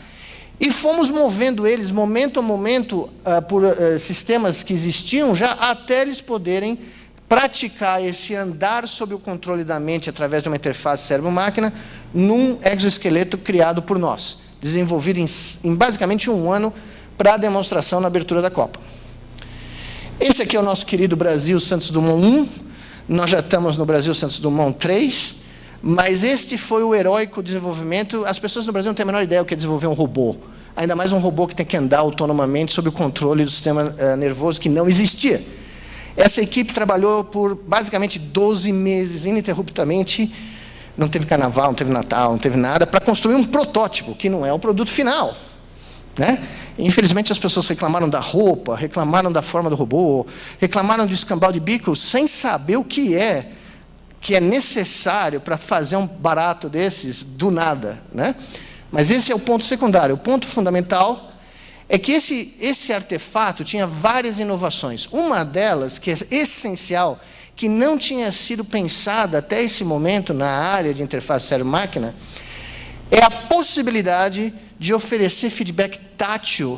e fomos movendo eles, momento a momento, uh, por uh, sistemas que existiam já, até eles poderem praticar esse andar sob o controle da mente através de uma interface cérebro-máquina num exoesqueleto criado por nós, desenvolvido em, em basicamente um ano para a demonstração na abertura da Copa. Esse aqui é o nosso querido Brasil Santos Dumont 1, nós já estamos no Brasil Santos Dumont 3, mas este foi o heróico desenvolvimento. As pessoas no Brasil não têm a menor ideia do que é desenvolver um robô. Ainda mais um robô que tem que andar autonomamente sob o controle do sistema uh, nervoso que não existia. Essa equipe trabalhou por basicamente 12 meses, ininterruptamente. Não teve carnaval, não teve Natal, não teve nada, para construir um protótipo, que não é o produto final. Né? Infelizmente, as pessoas reclamaram da roupa, reclamaram da forma do robô, reclamaram do escambau de bico, sem saber o que é que é necessário para fazer um barato desses do nada. Né? Mas esse é o ponto secundário. O ponto fundamental é que esse, esse artefato tinha várias inovações. Uma delas, que é essencial, que não tinha sido pensada até esse momento na área de interface cérebro-máquina, é a possibilidade de oferecer feedback tátil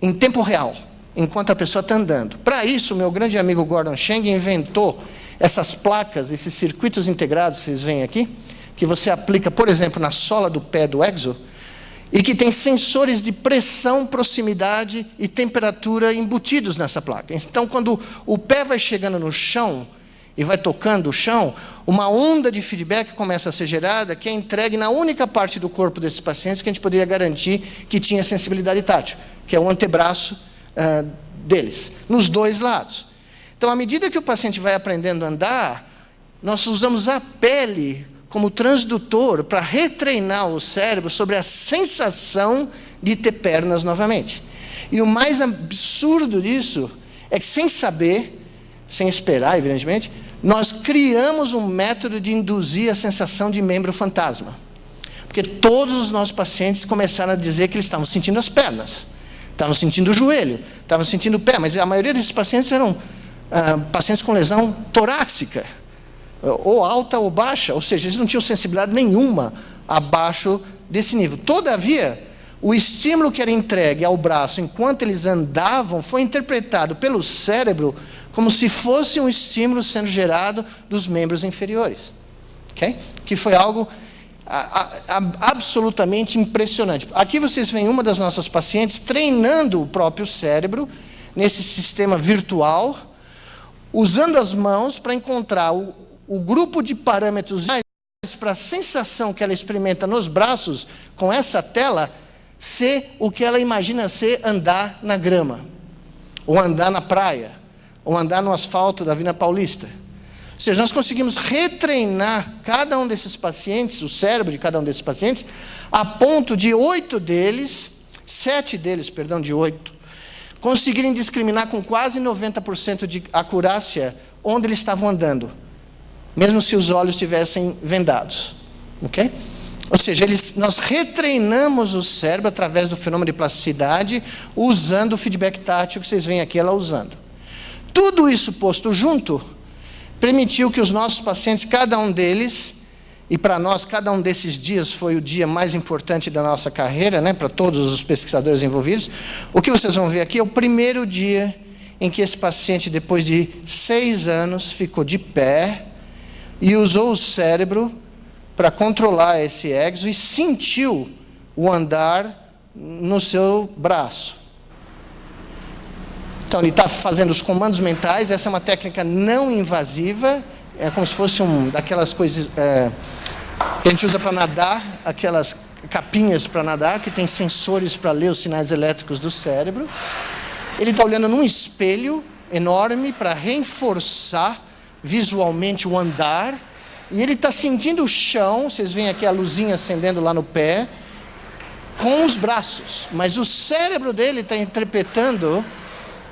em tempo real, enquanto a pessoa está andando. Para isso, meu grande amigo Gordon Cheng inventou essas placas, esses circuitos integrados vocês veem aqui, que você aplica, por exemplo, na sola do pé do Exo, e que tem sensores de pressão, proximidade e temperatura embutidos nessa placa. Então, quando o pé vai chegando no chão, e vai tocando o chão, uma onda de feedback começa a ser gerada que é entregue na única parte do corpo desses pacientes que a gente poderia garantir que tinha sensibilidade tátil, que é o antebraço uh, deles, nos dois lados. Então, à medida que o paciente vai aprendendo a andar, nós usamos a pele como transdutor para retreinar o cérebro sobre a sensação de ter pernas novamente. E o mais absurdo disso é que, sem saber, sem esperar, evidentemente, nós criamos um método de induzir a sensação de membro fantasma. Porque todos os nossos pacientes começaram a dizer que eles estavam sentindo as pernas, estavam sentindo o joelho, estavam sentindo o pé, mas a maioria desses pacientes eram ah, pacientes com lesão torácica, ou alta ou baixa, ou seja, eles não tinham sensibilidade nenhuma abaixo desse nível. Todavia, o estímulo que era entregue ao braço enquanto eles andavam foi interpretado pelo cérebro como se fosse um estímulo sendo gerado dos membros inferiores. Okay? Que foi algo a, a, absolutamente impressionante. Aqui vocês veem uma das nossas pacientes treinando o próprio cérebro nesse sistema virtual, usando as mãos para encontrar o, o grupo de parâmetros para a sensação que ela experimenta nos braços com essa tela ser o que ela imagina ser andar na grama, ou andar na praia, ou andar no asfalto da Avenida Paulista. Ou seja, nós conseguimos retreinar cada um desses pacientes, o cérebro de cada um desses pacientes, a ponto de oito deles, sete deles, perdão, de oito, conseguirem discriminar com quase 90% de acurácia onde eles estavam andando, mesmo se os olhos estivessem vendados. Ok? Ou seja, eles, nós retreinamos o cérebro através do fenômeno de plasticidade, usando o feedback tátil que vocês veem aqui ela usando. Tudo isso posto junto, permitiu que os nossos pacientes, cada um deles, e para nós, cada um desses dias foi o dia mais importante da nossa carreira, né, para todos os pesquisadores envolvidos. O que vocês vão ver aqui é o primeiro dia em que esse paciente, depois de seis anos, ficou de pé e usou o cérebro para controlar esse exo e sentiu o andar no seu braço. Então, ele está fazendo os comandos mentais. Essa é uma técnica não invasiva. É como se fosse um daquelas coisas é, que a gente usa para nadar, aquelas capinhas para nadar, que tem sensores para ler os sinais elétricos do cérebro. Ele está olhando num espelho enorme para reforçar visualmente o andar. E ele está sentindo o chão, vocês veem aqui a luzinha acendendo lá no pé, com os braços. Mas o cérebro dele está interpretando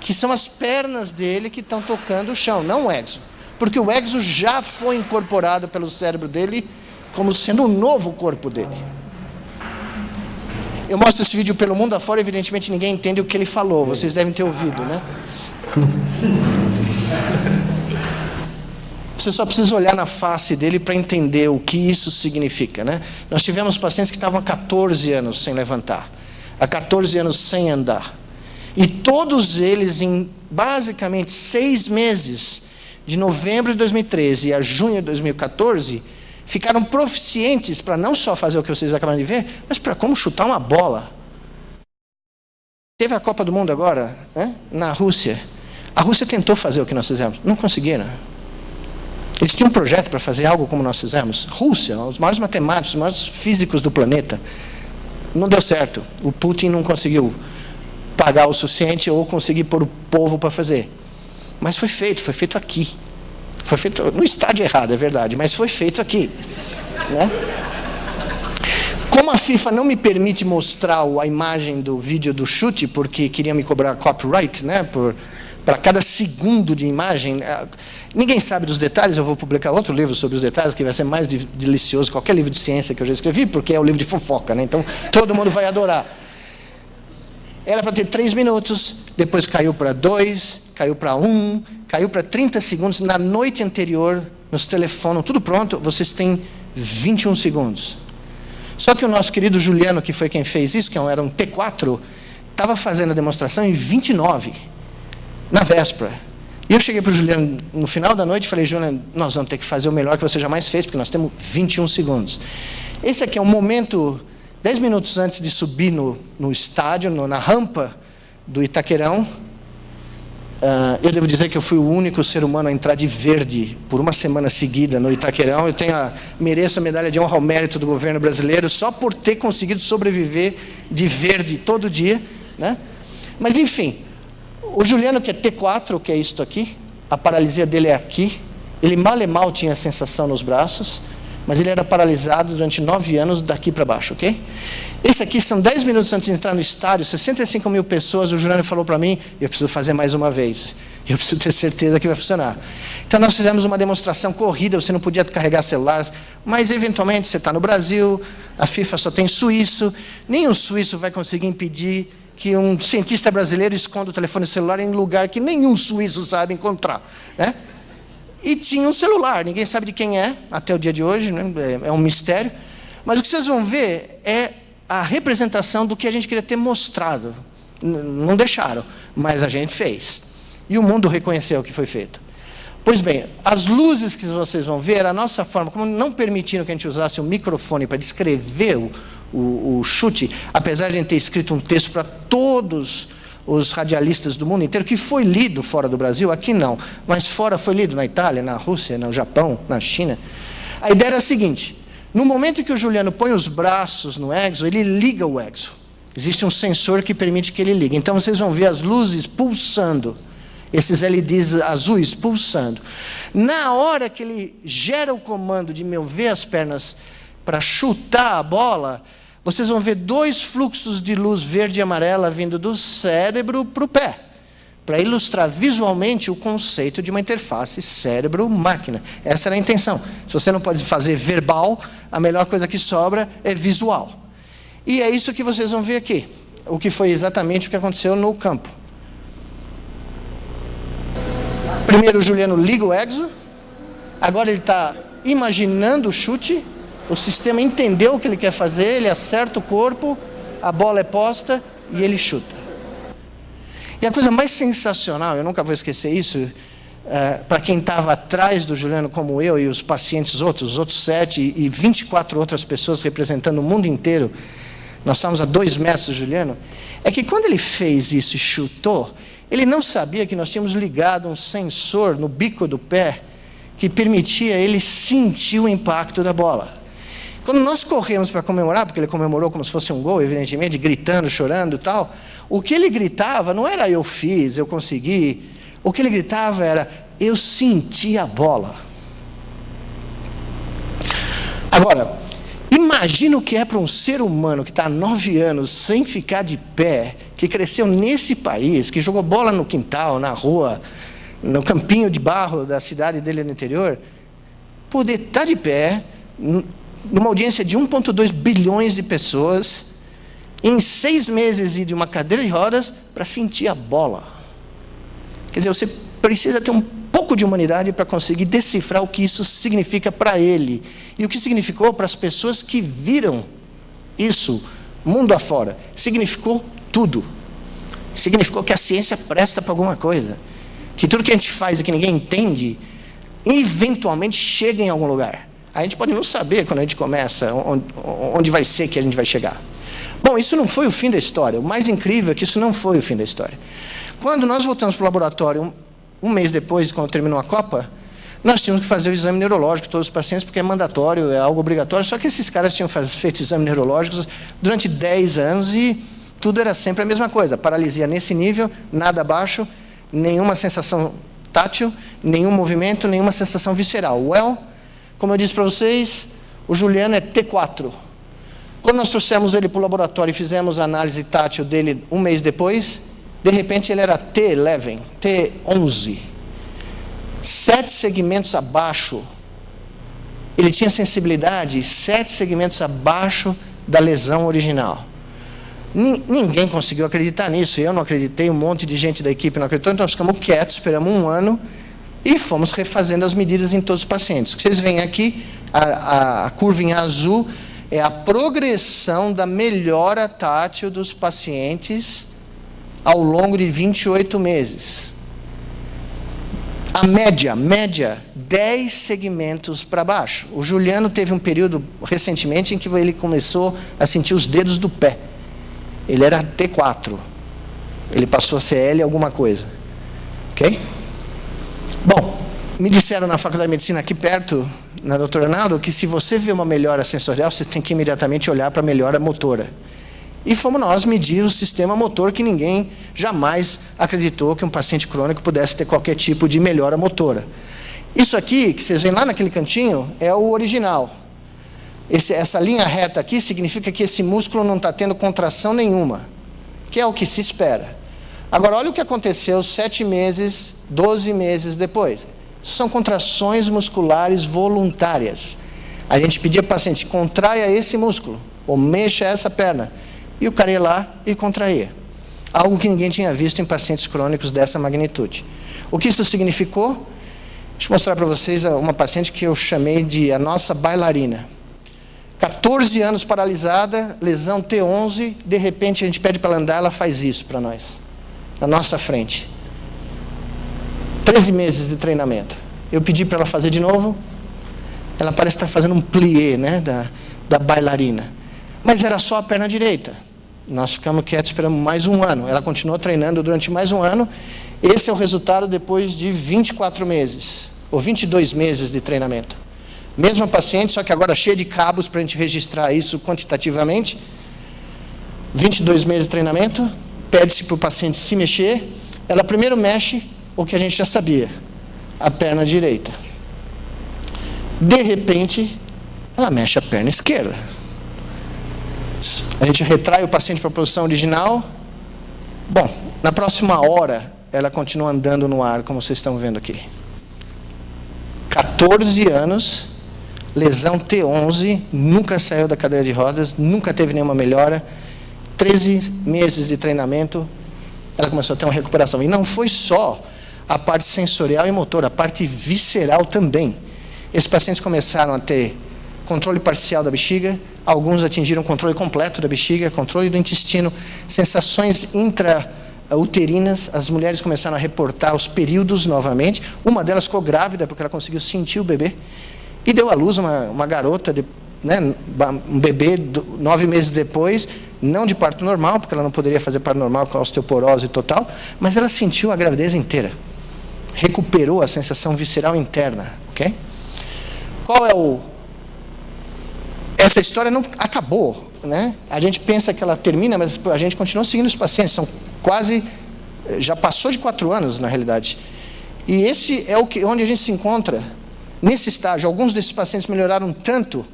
que são as pernas dele que estão tocando o chão, não o exo. Porque o exo já foi incorporado pelo cérebro dele como sendo o novo corpo dele. Eu mostro esse vídeo pelo mundo afora, evidentemente ninguém entende o que ele falou, vocês devem ter ouvido, né? Você só precisa olhar na face dele para entender o que isso significa, né? Nós tivemos pacientes que estavam há 14 anos sem levantar, há 14 anos sem andar. E todos eles, em basicamente seis meses, de novembro de 2013 a junho de 2014, ficaram proficientes para não só fazer o que vocês acabaram de ver, mas para como chutar uma bola. Teve a Copa do Mundo agora, né, na Rússia. A Rússia tentou fazer o que nós fizemos, não conseguiram. Eles tinham um projeto para fazer algo como nós fizemos. Rússia, os maiores matemáticos, os maiores físicos do planeta. Não deu certo. O Putin não conseguiu pagar o suficiente ou conseguir pôr o povo para fazer. Mas foi feito, foi feito aqui. Foi feito no estádio errado, é verdade, mas foi feito aqui. Né? Como a FIFA não me permite mostrar a imagem do vídeo do chute, porque queria me cobrar copyright, né, por, para cada segundo de imagem, é, ninguém sabe dos detalhes, eu vou publicar outro livro sobre os detalhes, que vai ser mais delicioso que qualquer livro de ciência que eu já escrevi, porque é o livro de fofoca, né? então todo mundo vai adorar. Era para ter três minutos, depois caiu para dois, caiu para um, caiu para 30 segundos. Na noite anterior, nos telefonam, tudo pronto, vocês têm 21 segundos. Só que o nosso querido Juliano, que foi quem fez isso, que era um T4, estava fazendo a demonstração em 29, na véspera. E eu cheguei para o Juliano no final da noite e falei, Juliano, nós vamos ter que fazer o melhor que você jamais fez, porque nós temos 21 segundos. Esse aqui é um momento Dez minutos antes de subir no, no estádio, no, na rampa do Itaquerão, uh, eu devo dizer que eu fui o único ser humano a entrar de verde por uma semana seguida no Itaquerão. Eu tenho a, mereço a medalha de honra ao mérito do governo brasileiro só por ter conseguido sobreviver de verde todo dia. Né? Mas, enfim, o Juliano, que é T4, que é isto aqui, a paralisia dele é aqui, ele mal e mal tinha sensação nos braços, mas ele era paralisado durante nove anos daqui para baixo, ok? Esse aqui são dez minutos antes de entrar no estádio, 65 mil pessoas, o Jurano falou para mim, eu preciso fazer mais uma vez. Eu preciso ter certeza que vai funcionar. Então nós fizemos uma demonstração corrida, você não podia carregar celulares, mas eventualmente você está no Brasil, a FIFA só tem suíço, nenhum suíço vai conseguir impedir que um cientista brasileiro esconda o telefone celular em lugar que nenhum suíço sabe encontrar. Né? E tinha um celular. Ninguém sabe de quem é, até o dia de hoje, né? é um mistério. Mas o que vocês vão ver é a representação do que a gente queria ter mostrado. Não deixaram, mas a gente fez. E o mundo reconheceu o que foi feito. Pois bem, as luzes que vocês vão ver, a nossa forma, como não permitiram que a gente usasse o microfone para descrever o, o, o chute, apesar de a gente ter escrito um texto para todos os radialistas do mundo inteiro, que foi lido fora do Brasil, aqui não, mas fora foi lido na Itália, na Rússia, no Japão, na China. A ideia era a seguinte, no momento que o Juliano põe os braços no exo, ele liga o exo. Existe um sensor que permite que ele ligue. Então vocês vão ver as luzes pulsando, esses LEDs azuis pulsando. Na hora que ele gera o comando de mover as pernas para chutar a bola, vocês vão ver dois fluxos de luz verde e amarela vindo do cérebro para o pé, para ilustrar visualmente o conceito de uma interface cérebro-máquina. Essa era a intenção. Se você não pode fazer verbal, a melhor coisa que sobra é visual. E é isso que vocês vão ver aqui, o que foi exatamente o que aconteceu no campo. Primeiro o Juliano liga o exo, agora ele está imaginando o chute, o sistema entendeu o que ele quer fazer, ele acerta o corpo, a bola é posta e ele chuta. E a coisa mais sensacional, eu nunca vou esquecer isso, é, para quem estava atrás do Juliano, como eu e os pacientes outros, os outros sete e 24 outras pessoas representando o mundo inteiro, nós estávamos a dois metros do Juliano, é que quando ele fez isso e chutou, Ele não sabia que nós tínhamos ligado um sensor no bico do pé que permitia ele sentir o impacto da bola. Quando nós corremos para comemorar, porque ele comemorou como se fosse um gol, evidentemente, gritando, chorando e tal, o que ele gritava não era eu fiz, eu consegui. O que ele gritava era eu senti a bola. Agora, imagina o que é para um ser humano que está há nove anos sem ficar de pé, que cresceu nesse país, que jogou bola no quintal, na rua, no campinho de barro da cidade dele no interior, poder estar tá de pé numa audiência de 1,2 bilhões de pessoas, em seis meses e de uma cadeira de rodas para sentir a bola. Quer dizer, você precisa ter um pouco de humanidade para conseguir decifrar o que isso significa para ele e o que significou para as pessoas que viram isso mundo afora. Significou tudo. Significou que a ciência presta para alguma coisa. Que tudo que a gente faz e que ninguém entende, eventualmente chega em algum lugar. A gente pode não saber quando a gente começa, onde, onde vai ser que a gente vai chegar. Bom, isso não foi o fim da história. O mais incrível é que isso não foi o fim da história. Quando nós voltamos para o laboratório, um, um mês depois, quando terminou a Copa, nós tínhamos que fazer o exame neurológico de todos os pacientes, porque é mandatório, é algo obrigatório. Só que esses caras tinham feito exames neurológicos durante 10 anos e tudo era sempre a mesma coisa. Paralisia nesse nível, nada abaixo, nenhuma sensação tátil, nenhum movimento, nenhuma sensação visceral. Well, como eu disse para vocês, o Juliano é T4. Quando nós trouxemos ele para o laboratório e fizemos a análise tátil dele um mês depois, de repente ele era T11, T11. Sete segmentos abaixo. Ele tinha sensibilidade sete segmentos abaixo da lesão original. Ninguém conseguiu acreditar nisso. Eu não acreditei, um monte de gente da equipe não acreditou, então ficamos quietos, esperamos um ano e fomos refazendo as medidas em todos os pacientes. Vocês veem aqui, a, a curva em azul, é a progressão da melhora tátil dos pacientes ao longo de 28 meses. A média, média, 10 segmentos para baixo. O Juliano teve um período recentemente em que ele começou a sentir os dedos do pé. Ele era T4. Ele passou a CL alguma coisa. Ok? Me disseram na Faculdade de Medicina aqui perto, na doutora Naldo, que se você vê uma melhora sensorial, você tem que imediatamente olhar para a melhora motora. E fomos nós medir o sistema motor que ninguém jamais acreditou que um paciente crônico pudesse ter qualquer tipo de melhora motora. Isso aqui, que vocês veem lá naquele cantinho, é o original. Esse, essa linha reta aqui significa que esse músculo não está tendo contração nenhuma, que é o que se espera. Agora, olha o que aconteceu sete meses, doze meses depois. São contrações musculares voluntárias. A gente pedia para o paciente, contraia esse músculo, ou mexa essa perna. E o cara ia lá e contraía. Algo que ninguém tinha visto em pacientes crônicos dessa magnitude. O que isso significou? Deixa eu mostrar para vocês uma paciente que eu chamei de a nossa bailarina. 14 anos paralisada, lesão T11, de repente a gente pede para ela andar, ela faz isso para nós na nossa frente. 13 meses de treinamento. Eu pedi para ela fazer de novo. Ela parece estar fazendo um plié né, da, da bailarina. Mas era só a perna direita. Nós ficamos quietos, esperamos mais um ano. Ela continuou treinando durante mais um ano. Esse é o resultado depois de 24 meses, ou 22 meses de treinamento. Mesma paciente, só que agora cheia de cabos para a gente registrar isso quantitativamente. 22 meses de treinamento, pede-se para o paciente se mexer, ela primeiro mexe o que a gente já sabia, a perna direita. De repente, ela mexe a perna esquerda. A gente retrai o paciente para a posição original. Bom, na próxima hora, ela continua andando no ar, como vocês estão vendo aqui. 14 anos, lesão T11, nunca saiu da cadeira de rodas, nunca teve nenhuma melhora 13 meses de treinamento, ela começou a ter uma recuperação. E não foi só a parte sensorial e motora, a parte visceral também. Esses pacientes começaram a ter controle parcial da bexiga, alguns atingiram controle completo da bexiga, controle do intestino, sensações intrauterinas, as mulheres começaram a reportar os períodos novamente, uma delas ficou grávida porque ela conseguiu sentir o bebê, e deu à luz uma, uma garota de, né, um bebê nove meses depois, não de parto normal, porque ela não poderia fazer parto normal com a osteoporose total, mas ela sentiu a gravidez inteira. Recuperou a sensação visceral interna, ok? Qual é o... Essa história não acabou, né? A gente pensa que ela termina, mas a gente continua seguindo os pacientes, são quase... Já passou de quatro anos, na realidade. E esse é o que, onde a gente se encontra, nesse estágio. Alguns desses pacientes melhoraram tanto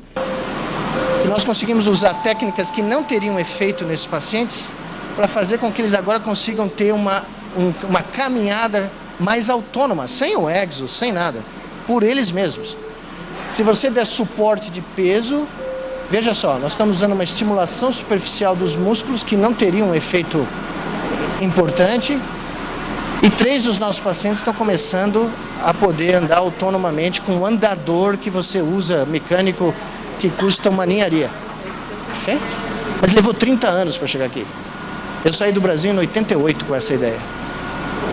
que nós conseguimos usar técnicas que não teriam efeito nesses pacientes para fazer com que eles agora consigam ter uma, um, uma caminhada mais autônoma, sem o exo, sem nada, por eles mesmos. Se você der suporte de peso, veja só, nós estamos usando uma estimulação superficial dos músculos que não teriam um efeito importante, e três dos nossos pacientes estão começando a poder andar autonomamente com um andador que você usa, mecânico, que custa uma ninharia. Okay? Mas levou 30 anos para chegar aqui. Eu saí do Brasil em 88 com essa ideia.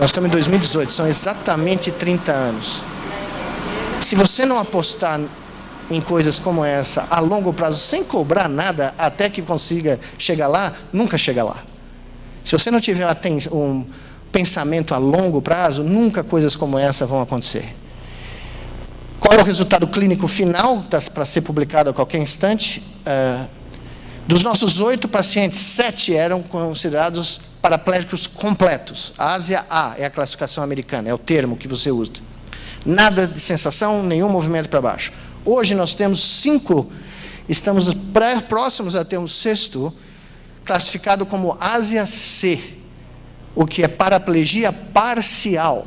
Nós estamos em 2018, são exatamente 30 anos. Se você não apostar em coisas como essa a longo prazo, sem cobrar nada até que consiga chegar lá, nunca chega lá. Se você não tiver um pensamento a longo prazo, nunca coisas como essa vão acontecer. Qual é o resultado clínico final, para ser publicado a qualquer instante? Uh, dos nossos oito pacientes, sete eram considerados paraplégicos completos. A Ásia A é a classificação americana, é o termo que você usa. Nada de sensação, nenhum movimento para baixo. Hoje nós temos cinco, estamos próximos a ter um sexto, classificado como Ásia C, o que é paraplegia parcial.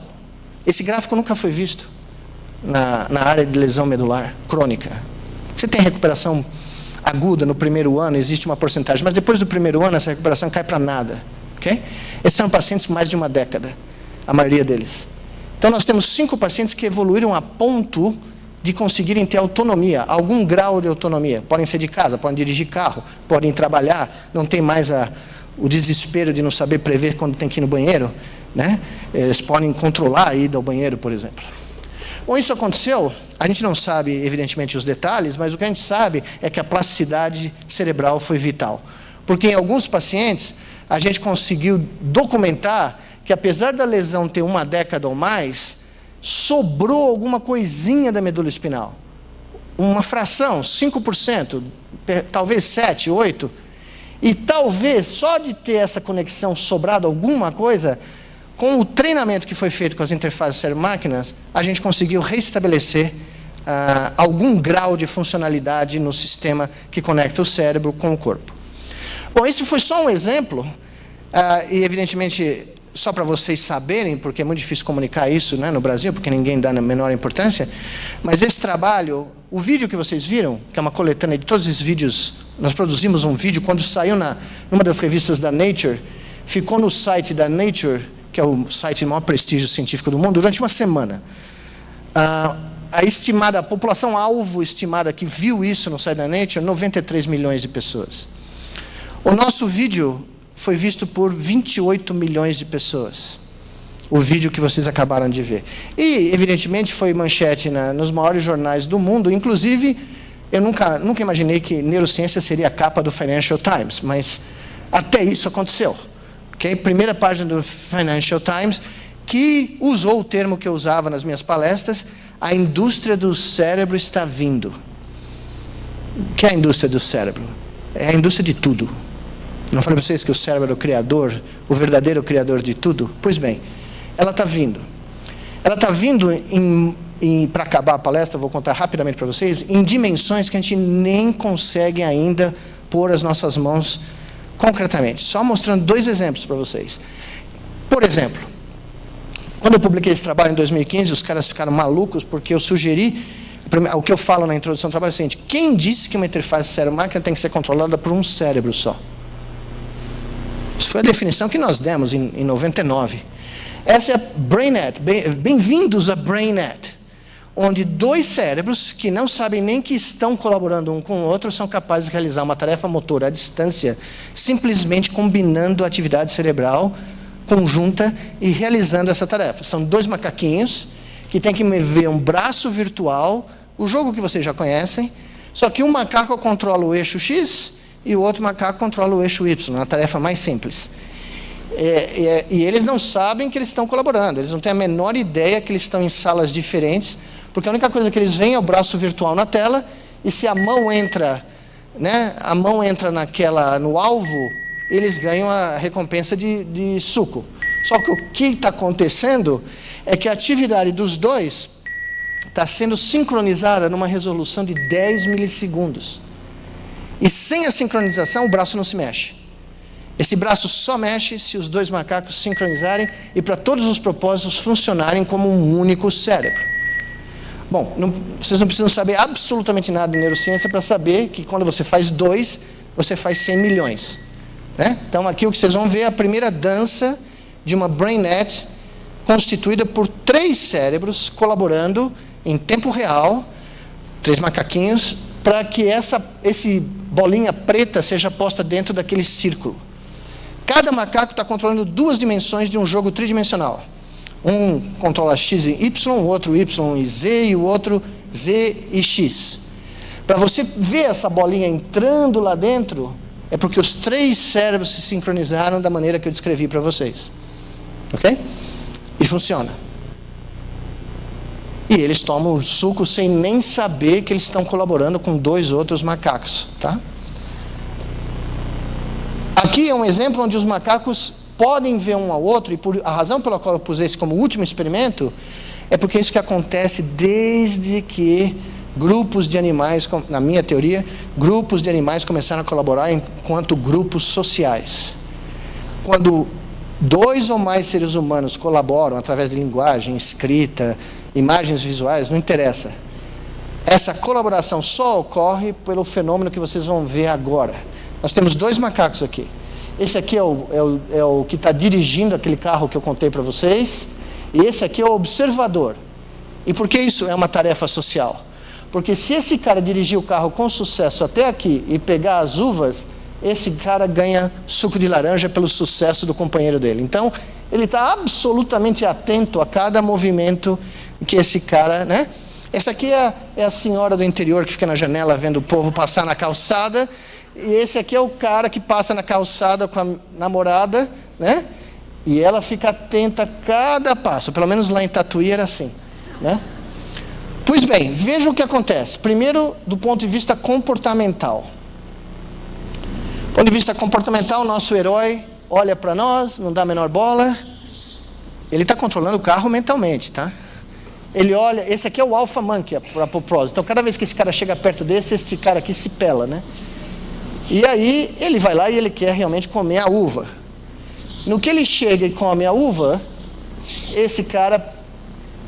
Esse gráfico nunca foi visto na, na área de lesão medular crônica. Você tem recuperação aguda no primeiro ano, existe uma porcentagem, mas depois do primeiro ano essa recuperação cai para nada. Okay? Esses são pacientes mais de uma década, a maioria deles. Então nós temos cinco pacientes que evoluíram a ponto de conseguirem ter autonomia, algum grau de autonomia. Podem ser de casa, podem dirigir carro, podem trabalhar, não tem mais a, o desespero de não saber prever quando tem que ir no banheiro. Né? Eles podem controlar a ida ao banheiro, por exemplo. Bom, isso aconteceu, a gente não sabe, evidentemente, os detalhes, mas o que a gente sabe é que a plasticidade cerebral foi vital. Porque em alguns pacientes, a gente conseguiu documentar que, apesar da lesão ter uma década ou mais, sobrou alguma coisinha da medula espinal. Uma fração, 5%, talvez 7%, 8%. E talvez, só de ter essa conexão sobrado alguma coisa, com o treinamento que foi feito com as interfaces cérebro-máquinas, a gente conseguiu restabelecer uh, algum grau de funcionalidade no sistema que conecta o cérebro com o corpo. Bom, esse foi só um exemplo, uh, e evidentemente, só para vocês saberem, porque é muito difícil comunicar isso né, no Brasil, porque ninguém dá a menor importância, mas esse trabalho, o vídeo que vocês viram, que é uma coletânea de todos esses vídeos, nós produzimos um vídeo quando saiu na, numa das revistas da Nature, ficou no site da Nature que é o site de maior prestígio científico do mundo, durante uma semana. Ah, a estimada, a população alvo estimada que viu isso no site da Nature, 93 milhões de pessoas. O nosso vídeo foi visto por 28 milhões de pessoas. O vídeo que vocês acabaram de ver. E, evidentemente, foi manchete na, nos maiores jornais do mundo. Inclusive, eu nunca, nunca imaginei que neurociência seria a capa do Financial Times, mas até isso aconteceu okay? primeira página do Financial Times, que usou o termo que eu usava nas minhas palestras, a indústria do cérebro está vindo. O que é a indústria do cérebro? É a indústria de tudo. Não falei para vocês que o cérebro é o criador, o verdadeiro criador de tudo? Pois bem, ela está vindo. Ela está vindo, para acabar a palestra, vou contar rapidamente para vocês, em dimensões que a gente nem consegue ainda pôr as nossas mãos concretamente, só mostrando dois exemplos para vocês. Por exemplo, quando eu publiquei esse trabalho em 2015, os caras ficaram malucos porque eu sugeri, o que eu falo na introdução do trabalho é o seguinte, quem disse que uma interface cérebro-máquina tem que ser controlada por um cérebro só? Foi a definição que nós demos em, em 99. Essa é a BrainNet, bem-vindos a BrainNet onde dois cérebros que não sabem nem que estão colaborando um com o outro são capazes de realizar uma tarefa motora à distância, simplesmente combinando atividade cerebral conjunta e realizando essa tarefa. São dois macaquinhos que têm que mover um braço virtual, o jogo que vocês já conhecem, Só que um macaco controla o eixo X e o outro macaco controla o eixo Y, uma tarefa mais simples. É, é, e eles não sabem que eles estão colaborando, eles não têm a menor ideia que eles estão em salas diferentes, porque a única coisa que eles veem é o braço virtual na tela, e se a mão entra, né, a mão entra naquela, no alvo, eles ganham a recompensa de, de suco. Só que o que está acontecendo é que a atividade dos dois está sendo sincronizada numa resolução de 10 milissegundos. E sem a sincronização, o braço não se mexe. Esse braço só mexe se os dois macacos sincronizarem e para todos os propósitos funcionarem como um único cérebro. Bom, não, vocês não precisam saber absolutamente nada de neurociência para saber que quando você faz dois, você faz 100 milhões. Né? Então aqui o que vocês vão ver é a primeira dança de uma BrainNet constituída por três cérebros colaborando em tempo real, três macaquinhos, para que essa esse bolinha preta seja posta dentro daquele círculo. Cada macaco está controlando duas dimensões de um jogo tridimensional. Um controla x e y, o outro y e z e o outro z e x. Para você ver essa bolinha entrando lá dentro, é porque os três cérebros se sincronizaram da maneira que eu descrevi para vocês. Ok? E funciona. E eles tomam o suco sem nem saber que eles estão colaborando com dois outros macacos. Tá? Aqui é um exemplo onde os macacos podem ver um ao outro, e por, a razão pela qual eu pus esse como último experimento é porque é isso que acontece desde que grupos de animais, na minha teoria, grupos de animais começaram a colaborar enquanto grupos sociais. Quando dois ou mais seres humanos colaboram através de linguagem, escrita, imagens visuais, não interessa. Essa colaboração só ocorre pelo fenômeno que vocês vão ver agora. Nós temos dois macacos aqui. Esse aqui é o, é o, é o que está dirigindo aquele carro que eu contei para vocês. E esse aqui é o observador. E por que isso é uma tarefa social? Porque se esse cara dirigir o carro com sucesso até aqui e pegar as uvas, esse cara ganha suco de laranja pelo sucesso do companheiro dele. Então, ele está absolutamente atento a cada movimento que esse cara, né? Essa aqui é, é, a senhora do interior que fica na janela vendo o povo passar na calçada. E esse aqui é o cara que passa na calçada com a namorada, né? E ela fica atenta a cada passo. Pelo menos lá em Tatuí era assim, né? Pois bem, veja o que acontece. Primeiro, do ponto de vista comportamental. Do ponto de vista comportamental, nosso herói olha para nós, não dá a menor bola. Ele está controlando o carro mentalmente, tá? Ele olha, esse aqui é o alfa monkey, para propósito. Então, cada vez que esse cara chega perto desse, esse cara aqui se pela, né? E aí, ele vai lá e ele quer realmente comer a uva. No que ele chega e come a uva, esse cara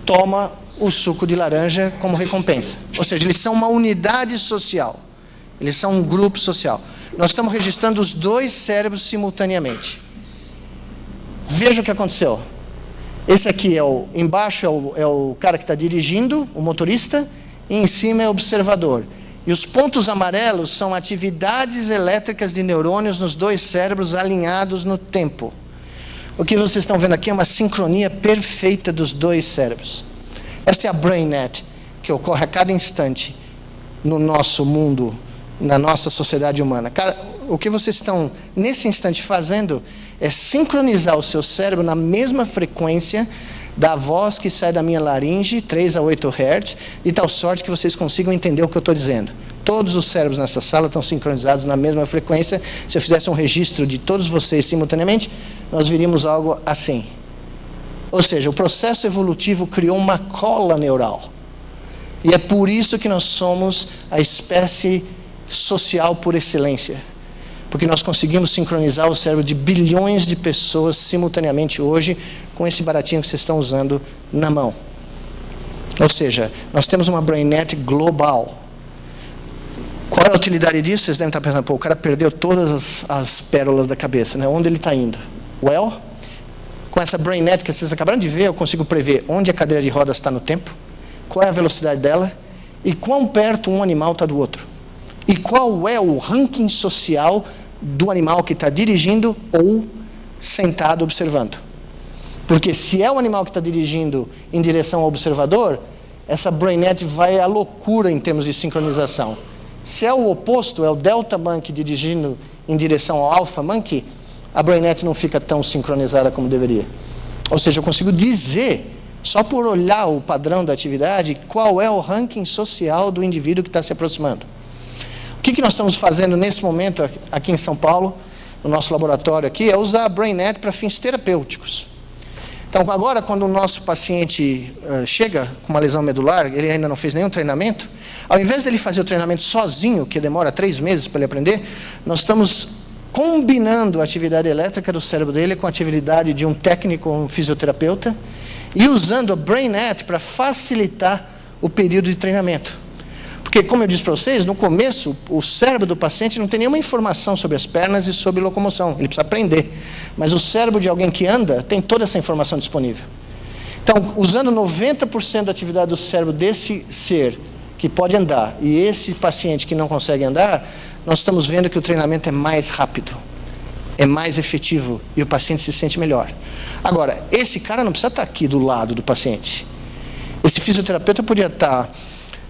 toma o suco de laranja como recompensa. Ou seja, eles são uma unidade social. Eles são um grupo social. Nós estamos registrando os dois cérebros simultaneamente. Veja o que aconteceu. Esse aqui é o embaixo é o, é o cara que está dirigindo, o motorista, e em cima é o observador. E os pontos amarelos são atividades elétricas de neurônios nos dois cérebros alinhados no tempo. O que vocês estão vendo aqui é uma sincronia perfeita dos dois cérebros. Esta é a BrainNet, que ocorre a cada instante no nosso mundo, na nossa sociedade humana. O que vocês estão, nesse instante, fazendo é sincronizar o seu cérebro na mesma frequência da voz que sai da minha laringe, 3 a 8 Hz, de tal sorte que vocês consigam entender o que eu estou dizendo. Todos os cérebros nessa sala estão sincronizados na mesma frequência. Se eu fizesse um registro de todos vocês simultaneamente, nós viríamos algo assim. Ou seja, o processo evolutivo criou uma cola neural. E é por isso que nós somos a espécie social por excelência. Porque nós conseguimos sincronizar o cérebro de bilhões de pessoas simultaneamente hoje com esse baratinho que vocês estão usando na mão. Ou seja, nós temos uma BrainNet global. Qual é a utilidade disso? Vocês devem estar pensando, pô, o cara perdeu todas as, as pérolas da cabeça, né? Onde ele está indo? Well, com essa BrainNet que vocês acabaram de ver, eu consigo prever onde a cadeira de rodas está no tempo, qual é a velocidade dela e quão perto um animal está do outro. E qual é o ranking social do animal que está dirigindo ou sentado observando. Porque se é o animal que está dirigindo em direção ao observador, essa BrainNet vai à loucura em termos de sincronização. Se é o oposto, é o delta monkey dirigindo em direção ao alpha monkey, a BrainNet não fica tão sincronizada como deveria. Ou seja, eu consigo dizer, só por olhar o padrão da atividade, qual é o ranking social do indivíduo que está se aproximando. Que, que nós estamos fazendo nesse momento aqui em São Paulo, no nosso laboratório aqui, é usar a BrainNet para fins terapêuticos. Então, agora, quando o nosso paciente uh, chega com uma lesão medular, ele ainda não fez nenhum treinamento, ao invés dele fazer o treinamento sozinho, que demora três meses para ele aprender, nós estamos combinando a atividade elétrica do cérebro dele com a atividade de um técnico, um fisioterapeuta, e usando a BrainNet para facilitar o período de treinamento. Porque, como eu disse para vocês, no começo, o cérebro do paciente não tem nenhuma informação sobre as pernas e sobre locomoção. Ele precisa aprender. Mas o cérebro de alguém que anda tem toda essa informação disponível. Então, usando 90% da atividade do cérebro desse ser que pode andar e esse paciente que não consegue andar, nós estamos vendo que o treinamento é mais rápido, é mais efetivo e o paciente se sente melhor. Agora, esse cara não precisa estar aqui do lado do paciente. Esse fisioterapeuta podia estar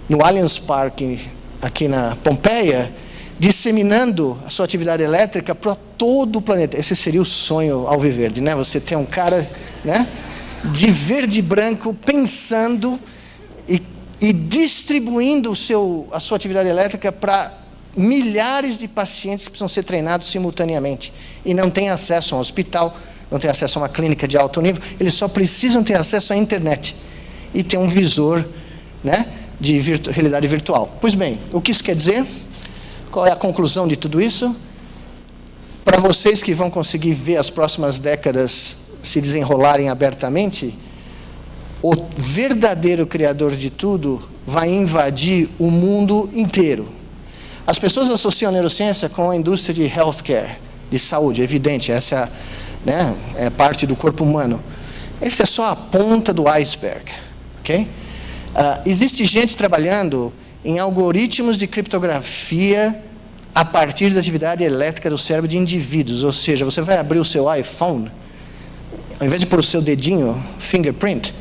no Allianz Parque, aqui na Pompeia, disseminando a sua atividade elétrica para todo o planeta. Esse seria o sonho ao viver, né? Você ter um cara, né, de verde e branco pensando e, e distribuindo o seu, a sua atividade elétrica para milhares de pacientes que precisam ser treinados simultaneamente e não têm acesso a um hospital, não têm acesso a uma clínica de alto nível, eles só precisam ter acesso à internet e ter um visor, né, de virtu realidade virtual. Pois bem, o que isso quer dizer? Qual é a conclusão de tudo isso? Para vocês que vão conseguir ver as próximas décadas se desenrolarem abertamente, o verdadeiro criador de tudo vai invadir o mundo inteiro. As pessoas associam a neurociência com a indústria de healthcare, de saúde, é evidente, essa é, né, é parte do corpo humano. Essa é só a ponta do iceberg, ok? Uh, existe gente trabalhando em algoritmos de criptografia a partir da atividade elétrica do cérebro de indivíduos. Ou seja, você vai abrir o seu iPhone, ao invés de pôr o seu dedinho, fingerprint,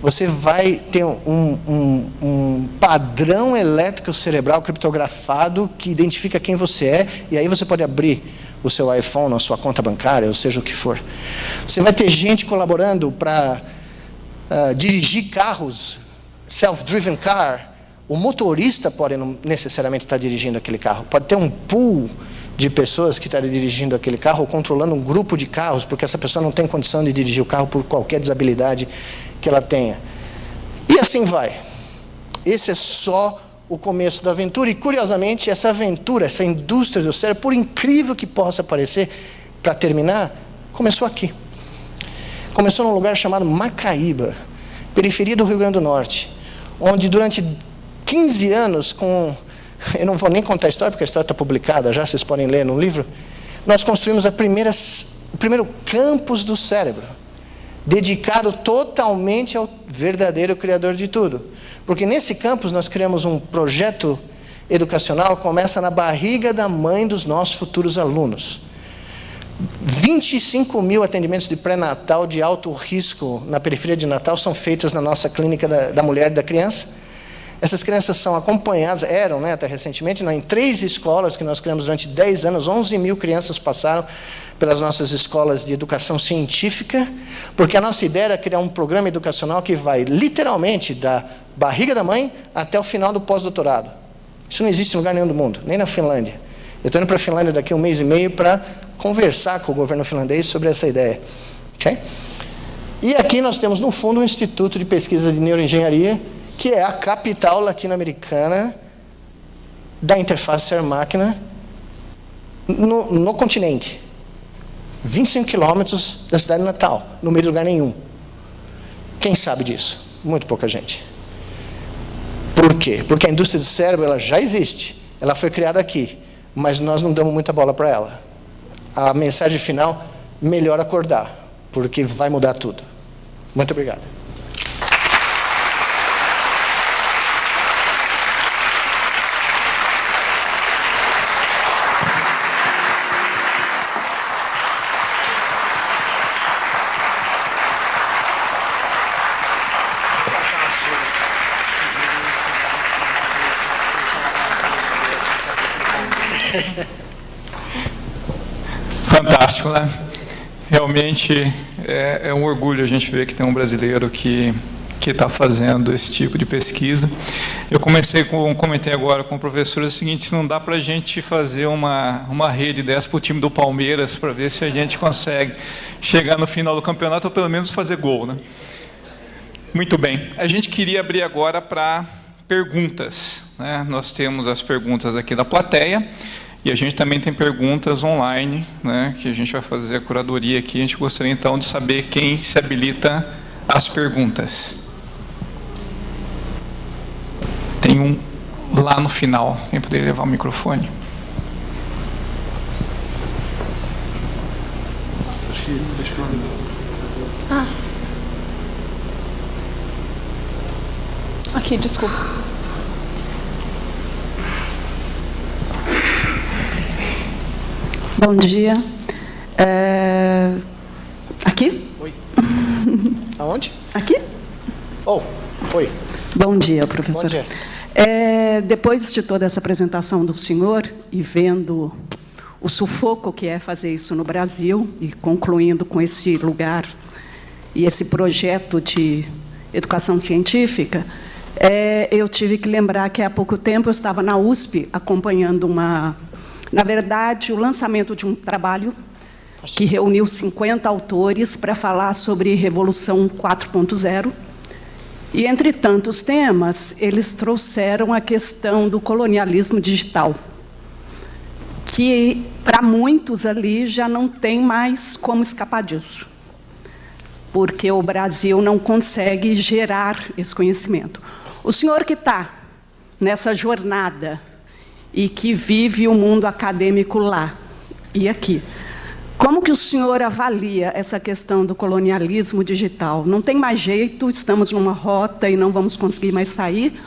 você vai ter um, um, um, padrão elétrico cerebral criptografado que identifica quem você é, e aí você pode abrir o seu iPhone, a sua conta bancária, ou seja o que for. Você vai ter gente colaborando para uh, dirigir carros, self-driven car, o motorista pode não necessariamente estar dirigindo aquele carro. Pode ter um pool de pessoas que estão dirigindo aquele carro ou controlando um grupo de carros, porque essa pessoa não tem condição de dirigir o carro por qualquer desabilidade que ela tenha. E assim vai. Esse é só o começo da aventura. E, curiosamente, essa aventura, essa indústria do cérebro, por incrível que possa parecer, para terminar, começou aqui. Começou num lugar chamado Macaíba, periferia do Rio Grande do Norte, onde durante 15 anos com. Eu não vou nem contar a história, porque a história está publicada já, vocês podem ler no livro. Nós construímos a primeira, o primeiro campus do cérebro, dedicado totalmente ao verdadeiro Criador de tudo. Porque nesse campus nós criamos um projeto educacional começa na barriga da mãe dos nossos futuros alunos. 25 mil atendimentos de pré-natal de alto risco na periferia de Natal são feitos na nossa clínica da, da mulher e da criança. Essas crianças são acompanhadas, eram né, até recentemente, em três escolas que nós criamos durante 10 anos, 11 mil crianças passaram pelas nossas escolas de educação científica, porque a nossa ideia era criar um programa educacional que vai literalmente da barriga da mãe até o final do pós-doutorado. Isso não existe em lugar nenhum do mundo, nem na Finlândia. Eu estou indo para a Finlândia daqui a um mês e meio para conversar com o governo finlandês sobre essa ideia. Okay? E aqui nós temos, no fundo, um instituto de pesquisa de neuroengenharia que é a capital latino-americana da interface ser-máquina no, no, continente. 25 quilômetros da cidade natal, no meio de lugar nenhum. Quem sabe disso? Muito pouca gente. Por quê? Porque a indústria do cérebro ela já existe, ela foi criada aqui, mas nós não damos muita bola para ela a mensagem final, melhor acordar, porque vai mudar tudo. Muito obrigado. Yes. Fantástico, né? Realmente é, é, um orgulho a gente ver que tem um brasileiro que que está fazendo esse tipo de pesquisa. Eu comecei com, comentei agora com o professor o seguinte: não dá para a gente fazer uma uma rede dessa para o time do Palmeiras para ver se a gente consegue chegar no final do campeonato ou pelo menos fazer gol, né? Muito bem. A gente queria abrir agora para perguntas. Né? Nós temos as perguntas aqui da plateia. E a gente também tem perguntas online, né, que a gente vai fazer a curadoria aqui. A gente gostaria então de saber quem se habilita às perguntas. Tem um lá no final. Quem poderia levar o microfone? Ah. Aqui, desculpa. Bom dia. É... Aqui? Oi. Aonde? Aqui? Oh, oi. Bom dia, professor. Bom dia. É, depois de toda essa apresentação do senhor e vendo o sufoco que é fazer isso no Brasil e concluindo com esse lugar e esse projeto de educação científica, é, eu tive que lembrar que há pouco tempo eu estava na USP acompanhando uma na verdade, o lançamento de um trabalho que reuniu 50 autores para falar sobre Revolução 4.0. E, entre tantos temas, eles trouxeram a questão do colonialismo digital, que, para muitos ali, já não tem mais como escapar disso, porque o Brasil não consegue gerar esse conhecimento. O senhor que está nessa jornada e que vive o mundo acadêmico lá e aqui. Como que o senhor avalia essa questão do colonialismo digital? Não tem mais jeito, estamos numa rota e não vamos conseguir mais sair?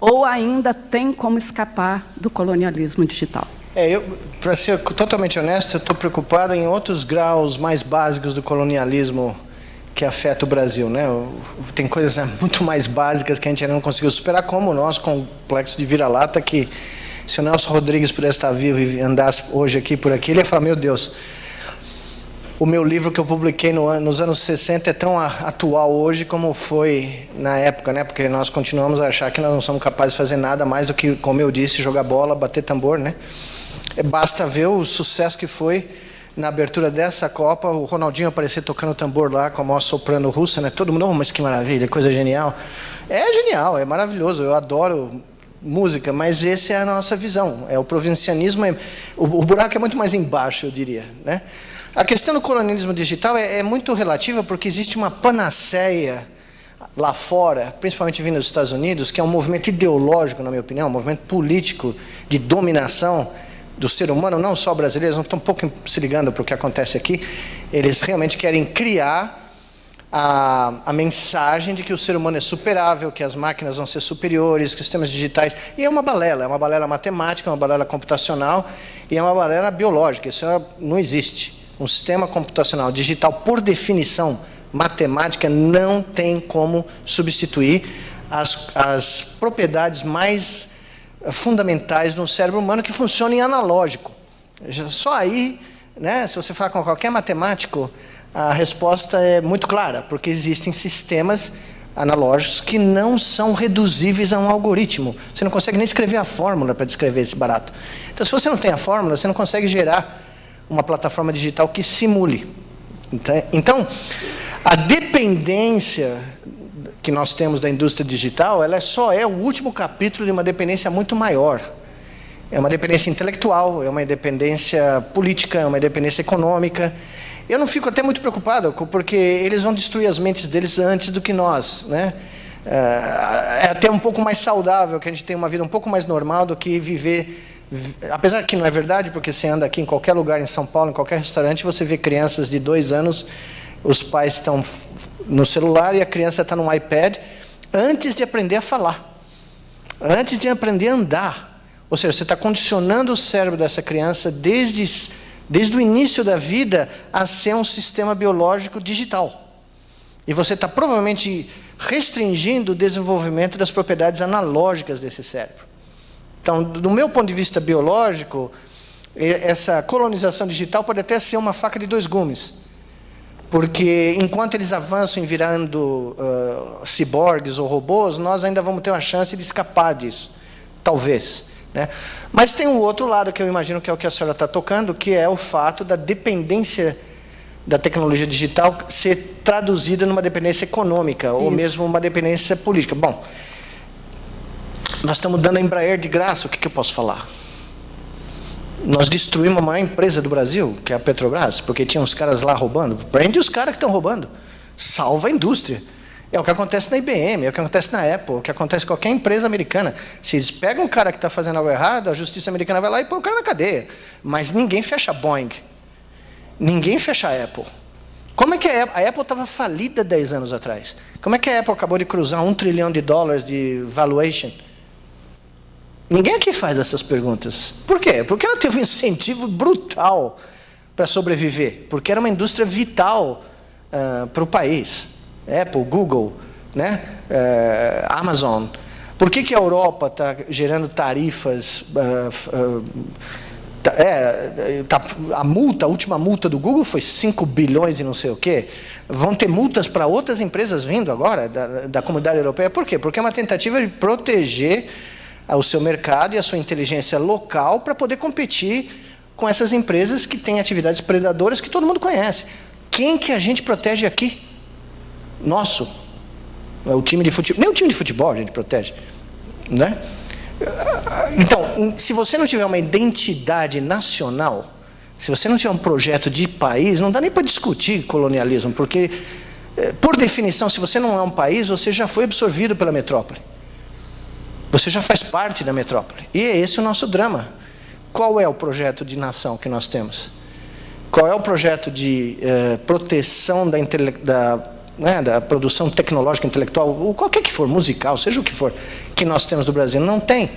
Ou ainda tem como escapar do colonialismo digital? É, para ser totalmente honesto, estou preocupado em outros graus mais básicos do colonialismo que afeta o Brasil. Né? Tem coisas muito mais básicas que a gente ainda não conseguiu superar, como o nosso complexo de vira-lata, que se o Nelson Rodrigues pudesse estar vivo e andasse hoje aqui por aqui, ele ia falar: Meu Deus, o meu livro que eu publiquei no, nos anos 60 é tão atual hoje como foi na época, né? Porque nós continuamos a achar que nós não somos capazes de fazer nada mais do que, como eu disse, jogar bola, bater tambor, né? É, basta ver o sucesso que foi na abertura dessa Copa, o Ronaldinho aparecer tocando tambor lá com a maior soprano russa, né? Todo mundo, oh, mas que maravilha, coisa genial. É genial, é maravilhoso. Eu adoro música, mas essa é a nossa visão. É o provincianismo, é, o, o, buraco é muito mais embaixo, eu diria. Né? A questão do colonialismo digital é, é, muito relativa porque existe uma panaceia lá fora, principalmente vindo dos Estados Unidos, que é um movimento ideológico, na minha opinião, um movimento político de dominação do ser humano, não só brasileiros, não estão um pouco se ligando para o que acontece aqui. Eles realmente querem criar a, a mensagem de que o ser humano é superável, que as máquinas vão ser superiores, que os sistemas digitais. E é uma balela, é uma balela matemática, é uma balela computacional e é uma balela biológica. Isso não existe. Um sistema computacional digital, por definição matemática, não tem como substituir as, as propriedades mais fundamentais no cérebro humano que funcionam em analógico. Só aí, né, se você falar com qualquer matemático, a resposta é muito clara, porque existem sistemas analógicos que não são reduzíveis a um algoritmo. Você não consegue nem escrever a fórmula para descrever esse barato. Então, se você não tem a fórmula, você não consegue gerar uma plataforma digital que simule. Então, então a dependência que nós temos da indústria digital, ela só é o último capítulo de uma dependência muito maior. É uma dependência intelectual, é uma dependência política, é uma dependência econômica, eu não fico até muito preocupado, porque eles vão destruir as mentes deles antes do que nós. Né? É, é até um pouco mais saudável que a gente tenha uma vida um pouco mais normal do que viver. Apesar que não é verdade, porque você anda aqui em qualquer lugar em São Paulo, em qualquer restaurante, você vê crianças de dois anos, os pais estão no celular e a criança está no iPad, antes de aprender a falar, antes de aprender a andar. Ou seja, você está condicionando o cérebro dessa criança desde desde o início da vida, a ser um sistema biológico digital. E você está provavelmente restringindo o desenvolvimento das propriedades analógicas desse cérebro. Então, do meu ponto de vista biológico, essa colonização digital pode até ser uma faca de dois gumes. Porque enquanto eles avançam em virando uh, ciborgues ou robôs, nós ainda vamos ter uma chance de escapar disso. Talvez. Né? Mas tem um outro lado que eu imagino que é o que a senhora está tocando, que é o fato da dependência da tecnologia digital ser traduzida numa dependência econômica Isso. ou mesmo uma dependência política. Bom, nós estamos dando a Embraer de graça, o que, que eu posso falar? Nós destruímos a maior empresa do Brasil, que é a Petrobras, porque tinha uns caras lá roubando. Prende os caras que estão roubando. Salva a indústria. É o que acontece na IBM, é o que acontece na Apple, é o que acontece em qualquer empresa americana. Se eles pegam o cara que está fazendo algo errado, a justiça americana vai lá e põe o cara na cadeia. Mas ninguém fecha a Boeing. Ninguém fecha a Apple. Como é que a Apple... Estava falida 10 anos atrás. Como é que a Apple acabou de cruzar um trilhão de dólares de valuation? Ninguém aqui faz essas perguntas. Por quê? Porque ela teve um incentivo brutal para sobreviver. Porque era uma indústria vital uh, para o país. Apple, Google, né? Uh, Amazon. Por que, que a Europa está gerando tarifas... Uh, é, tá, a multa, a última multa do Google foi 5 bilhões e não sei o quê. Vão ter multas para outras empresas vindo agora, da, da comunidade europeia. Por quê? Porque é uma tentativa de proteger o seu mercado e a sua inteligência local para poder competir com essas empresas que têm atividades predadoras que todo mundo conhece. Quem que a gente protege aqui? Nosso. É o time de futebol. Nem o time de futebol a gente protege. Né? Então, se você não tiver uma identidade nacional, se você não tiver um projeto de país, não dá nem para discutir colonialismo, porque, eh, por definição, se você não é um país, você já foi absorvido pela metrópole. Você já faz parte da metrópole. E é esse o nosso drama. Qual é o projeto de nação que nós temos? Qual é o projeto de eh, proteção da, da, né, da, produção tecnológica, intelectual, ou qualquer que for, musical, seja o que for, que nós temos no Brasil? Não tem.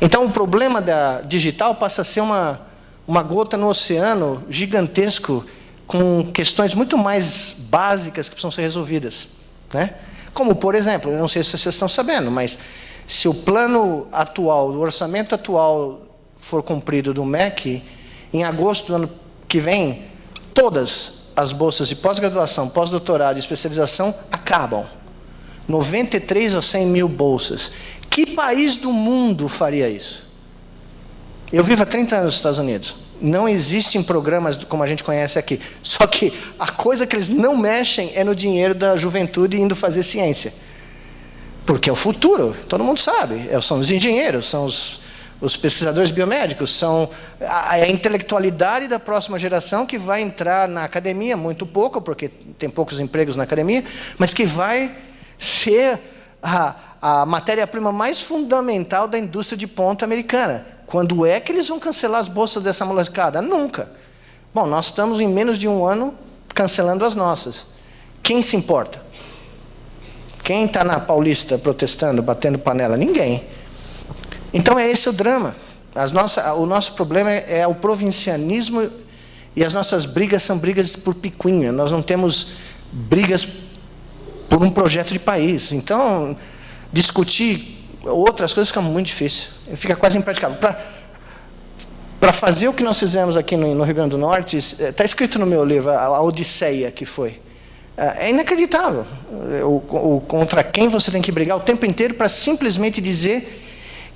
Então, o problema da digital passa a ser uma, uma gota no oceano gigantesco, com questões muito mais básicas que precisam ser resolvidas. Né? Como, por exemplo, eu não sei se vocês estão sabendo, mas se o plano atual, o orçamento atual for cumprido do MEC, em agosto do ano que vem, todas as bolsas de pós-graduação, pós-doutorado e especialização acabam. 93 ou 100 mil bolsas. Que país do mundo faria isso? Eu vivo há 30 anos nos Estados Unidos. Não existem programas como a gente conhece aqui. Só que a coisa que eles não mexem é no dinheiro da juventude indo fazer ciência. Porque é o futuro, todo mundo sabe. É, são os engenheiros, são os, os pesquisadores biomédicos, são a, a, intelectualidade da próxima geração que vai entrar na academia, muito pouco, porque tem poucos empregos na academia, mas que vai ser a, a matéria-prima mais fundamental da indústria de ponta americana. Quando é que eles vão cancelar as bolsas dessa molecada? Nunca. Bom, nós estamos em menos de um ano cancelando as nossas. Quem se importa? Quem está na Paulista protestando, batendo panela? Ninguém. Então é esse o drama. O nosso problema é, é o provincianismo e as nossas brigas são brigas por picuinha. Nós não temos brigas por um projeto de país. Então, discutir outras coisas fica muito difícil. Fica quase impraticável. Para fazer o que nós fizemos aqui no, no Rio Grande do Norte, está escrito no meu livro, a, a Odisseia que foi. É, é inacreditável o, o, contra quem você tem que brigar o tempo inteiro para simplesmente dizer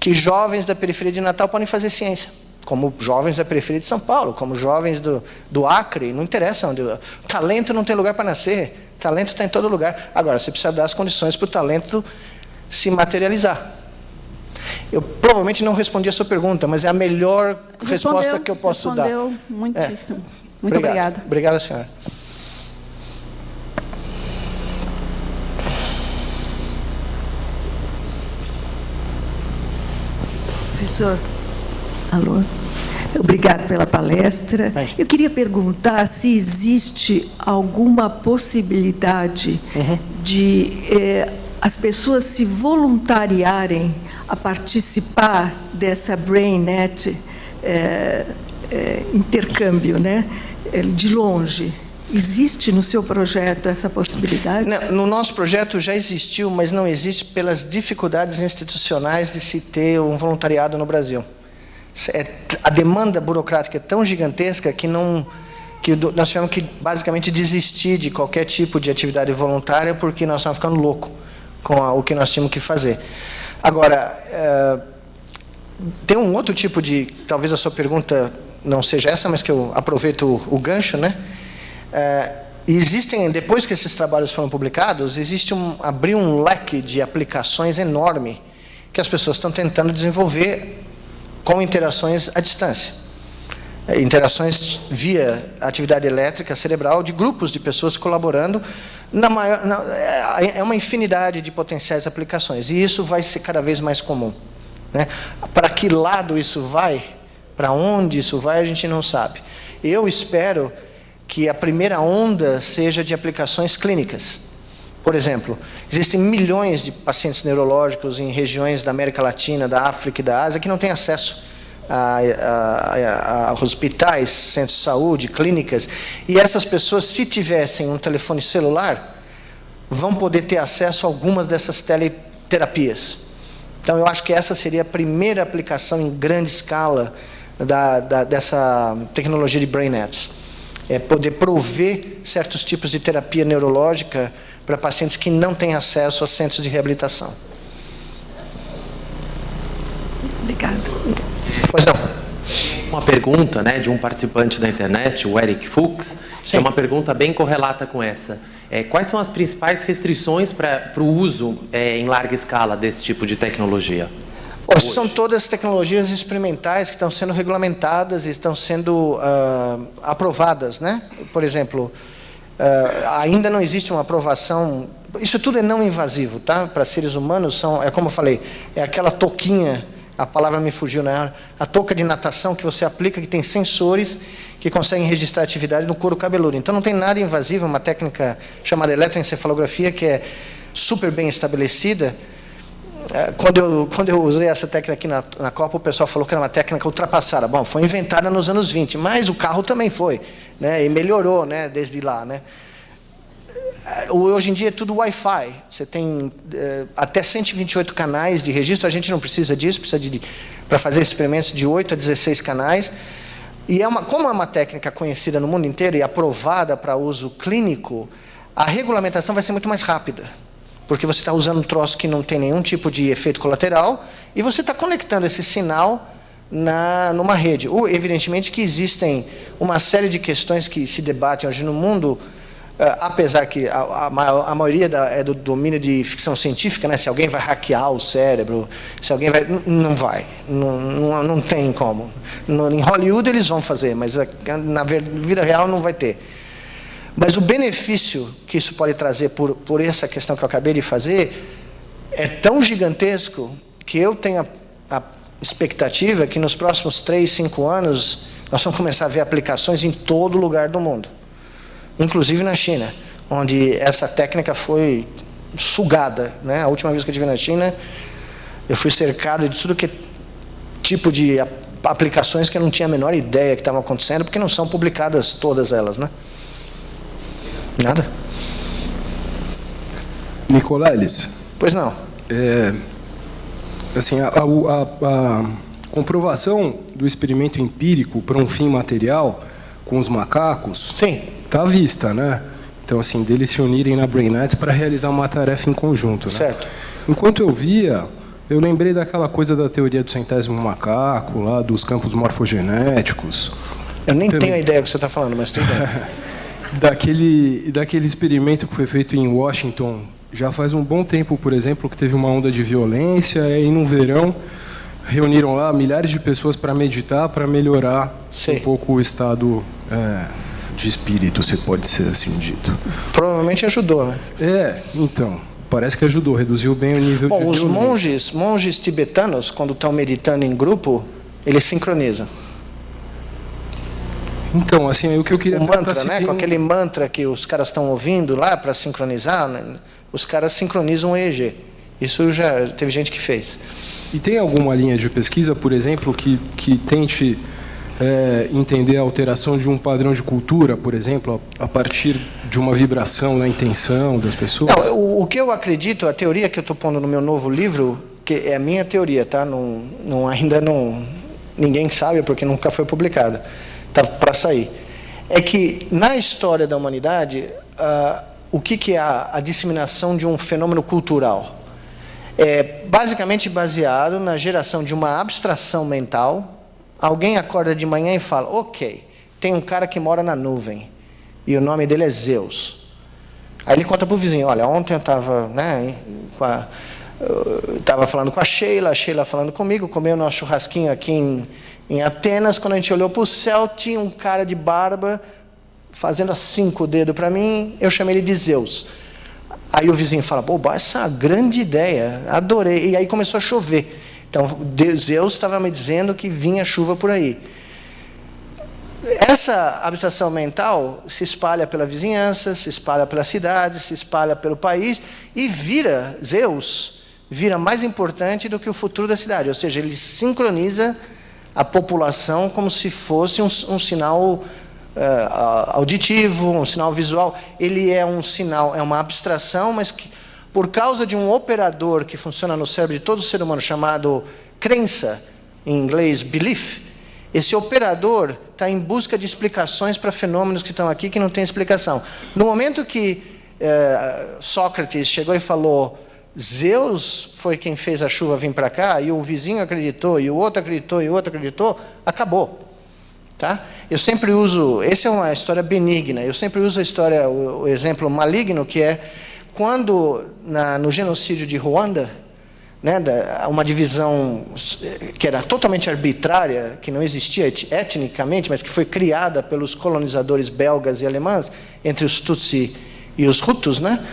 que jovens da periferia de Natal podem fazer ciência. Como jovens da periferia de São Paulo, como jovens do, do Acre, não interessa onde. Talento não tem lugar para nascer, talento está em todo lugar. Agora, você precisa dar as condições para o talento se materializar. Eu provavelmente não respondi a sua pergunta, mas é a melhor respondeu, resposta que eu posso respondeu dar. muitíssimo. É. Muito Obrigado. obrigada. Obrigada, senhora. Professor, alô. Obrigada pela palestra. Eu queria perguntar se existe alguma possibilidade uhum. de eh, as pessoas se voluntariarem a participar dessa BrainNet eh, eh, intercâmbio, né, de longe. Existe no seu projeto essa possibilidade? Não, no nosso projeto já existiu, mas não existe pelas dificuldades institucionais de se ter um voluntariado no Brasil. É, a demanda burocrática é tão gigantesca que não que nós tivemos que basicamente desistir de qualquer tipo de atividade voluntária porque nós estávamos ficando louco com a, o que nós tínhamos que fazer. Agora, é, tem um outro tipo de, talvez a sua pergunta não seja essa, mas que eu aproveito o, o gancho, né? É, existem, depois que esses trabalhos foram publicados, existe um, abriu um leque de aplicações enorme que as pessoas estão tentando desenvolver com interações à distância. É, interações via atividade elétrica cerebral de grupos de pessoas colaborando. Na maior, na, é, é uma infinidade de potenciais aplicações, e isso vai ser cada vez mais comum. Né? Para que lado isso vai, para onde isso vai, a gente não sabe. Eu espero que a primeira onda seja de aplicações clínicas. Por exemplo, existem milhões de pacientes neurológicos em regiões da América Latina, da África e da Ásia que não têm acesso a, a, a, hospitais, centros de saúde, clínicas, e essas pessoas, se tivessem um telefone celular, vão poder ter acesso a algumas dessas teleterapias. Então, eu acho que essa seria a primeira aplicação em grande escala da, da, dessa tecnologia de Brain Nets. É poder prover certos tipos de terapia neurológica para pacientes que não têm acesso a centros de reabilitação. Obrigado. Pois não. Uma pergunta né, de um participante da internet, o Eric Fuchs, que é uma pergunta bem correlata com essa. É, quais são as principais restrições para o uso é, em larga escala desse tipo de tecnologia? Hoje. São todas tecnologias experimentais que estão sendo regulamentadas e estão sendo uh, aprovadas. Né? Por exemplo, uh, ainda não existe uma aprovação... Isso tudo é não invasivo, tá? Para seres humanos, são, é como eu falei, é aquela toquinha a palavra me fugiu na hora, a touca de natação que você aplica, que tem sensores que conseguem registrar atividade no couro cabeludo. Então não tem nada invasivo, uma técnica chamada eletroencefalografia, que é super bem estabelecida. É, quando eu, quando eu usei essa técnica aqui na, na Copa, o pessoal falou que era uma técnica ultrapassada. Bom, foi inventada nos anos 20, mas o carro também foi, né, e melhorou né, desde lá. Né. É, hoje em dia é tudo Wi-Fi. Você tem é, até 128 canais de registro. A gente não precisa disso, precisa de, para fazer experimentos de 8 a 16 canais. E é uma, como é uma técnica conhecida no mundo inteiro e aprovada para uso clínico, a regulamentação vai ser muito mais rápida. Porque você está usando um troço que não tem nenhum tipo de efeito colateral e você está conectando esse sinal na, numa rede. Ou, evidentemente que existem uma série de questões que se debatem hoje no mundo Uh, apesar que a, a, a maioria da, é do domínio de ficção científica, né? se alguém vai hackear o cérebro, se alguém vai... Não vai, não, não, não tem como. No, em Hollywood eles vão fazer, mas na vida real não vai ter. Mas o benefício que isso pode trazer por, por essa questão que eu acabei de fazer é tão gigantesco que eu tenho a, a expectativa que nos próximos três, cinco anos nós vamos começar a ver aplicações em todo lugar do mundo inclusive na China, onde essa técnica foi sugada. Né? A última vez que eu estive na China, eu fui cercado de tudo que tipo de aplicações que eu não tinha a menor ideia que estavam acontecendo, porque não são publicadas todas elas. Né? Nada. Nicoleles. Pois não. É, assim, a, a, a, comprovação do experimento empírico para um fim material com os macacos Sim está à vista, né? Então, assim, deles se unirem na BrainNet para realizar uma tarefa em conjunto. Né? Certo. Enquanto eu via, eu lembrei daquela coisa da teoria do centésimo macaco, lá dos campos morfogenéticos. Eu nem Também... tenho a ideia do que você está falando, mas tudo bem. daquele, daquele experimento que foi feito em Washington, já faz um bom tempo, por exemplo, que teve uma onda de violência, e no verão reuniram lá milhares de pessoas para meditar, para melhorar Sim. um pouco o estado... É, de espírito, se pode ser assim dito. Provavelmente ajudou, né? É, então, parece que ajudou, reduziu bem o nível Bom, de os monges, monges tibetanos, quando estão meditando em grupo, eles sincronizam. Então, assim, o que eu queria o mantra, né? Com aquele mantra que os caras estão ouvindo lá para sincronizar, né? os caras sincronizam o EEG. Isso já teve gente que fez. E tem alguma linha de pesquisa, por exemplo, que, que tente é, entender a alteração de um padrão de cultura, por exemplo, a, a partir de uma vibração na intenção das pessoas? Não, o, o, que eu acredito, a teoria que eu estou pondo no meu novo livro, que é a minha teoria, tá? Não, não, ainda não, ninguém sabe porque nunca foi publicado, está para sair. É que na história da humanidade, uh, o que, que é a, a disseminação de um fenômeno cultural? É basicamente baseado na geração de uma abstração mental. Alguém acorda de manhã e fala: Ok, tem um cara que mora na nuvem e o nome dele é Zeus. Aí ele conta para o vizinho: Olha, ontem eu estava né, com falando com a Sheila, a Sheila falando comigo, comeu nosso churrasquinho aqui em, em Atenas. Quando a gente olhou para o céu, tinha um cara de barba fazendo assim com o dedo para mim. Eu chamei ele de Zeus. Aí o vizinho fala: Boba, essa é uma grande ideia, adorei. E aí começou a chover. Então Zeus estava me dizendo que vinha chuva por aí. Essa abstração mental se espalha pela vizinhança, se espalha pela cidade, se espalha pelo país e vira Zeus vira mais importante do que o futuro da cidade. Ou seja, ele sincroniza a população como se fosse um, um sinal uh, auditivo, um sinal visual. Ele é um sinal, é uma abstração, mas que, por causa de um operador que funciona no cérebro de todo ser humano chamado crença, em inglês belief, esse operador está em busca de explicações para fenômenos que estão aqui que não têm explicação. No momento que uh, Sócrates chegou e falou Zeus foi quem fez a chuva vir para cá, e o vizinho acreditou, e o outro acreditou, e o outro acreditou, acabou. Tá? Eu sempre uso, essa é uma história benigna, eu sempre uso a história, o, o exemplo maligno, que é quando na, no genocídio de Ruanda, né, da, uma divisão que era totalmente arbitrária, que não existia etnicamente, mas que foi criada pelos colonizadores belgas e alemães, entre os Tutsi e os Hutus, né?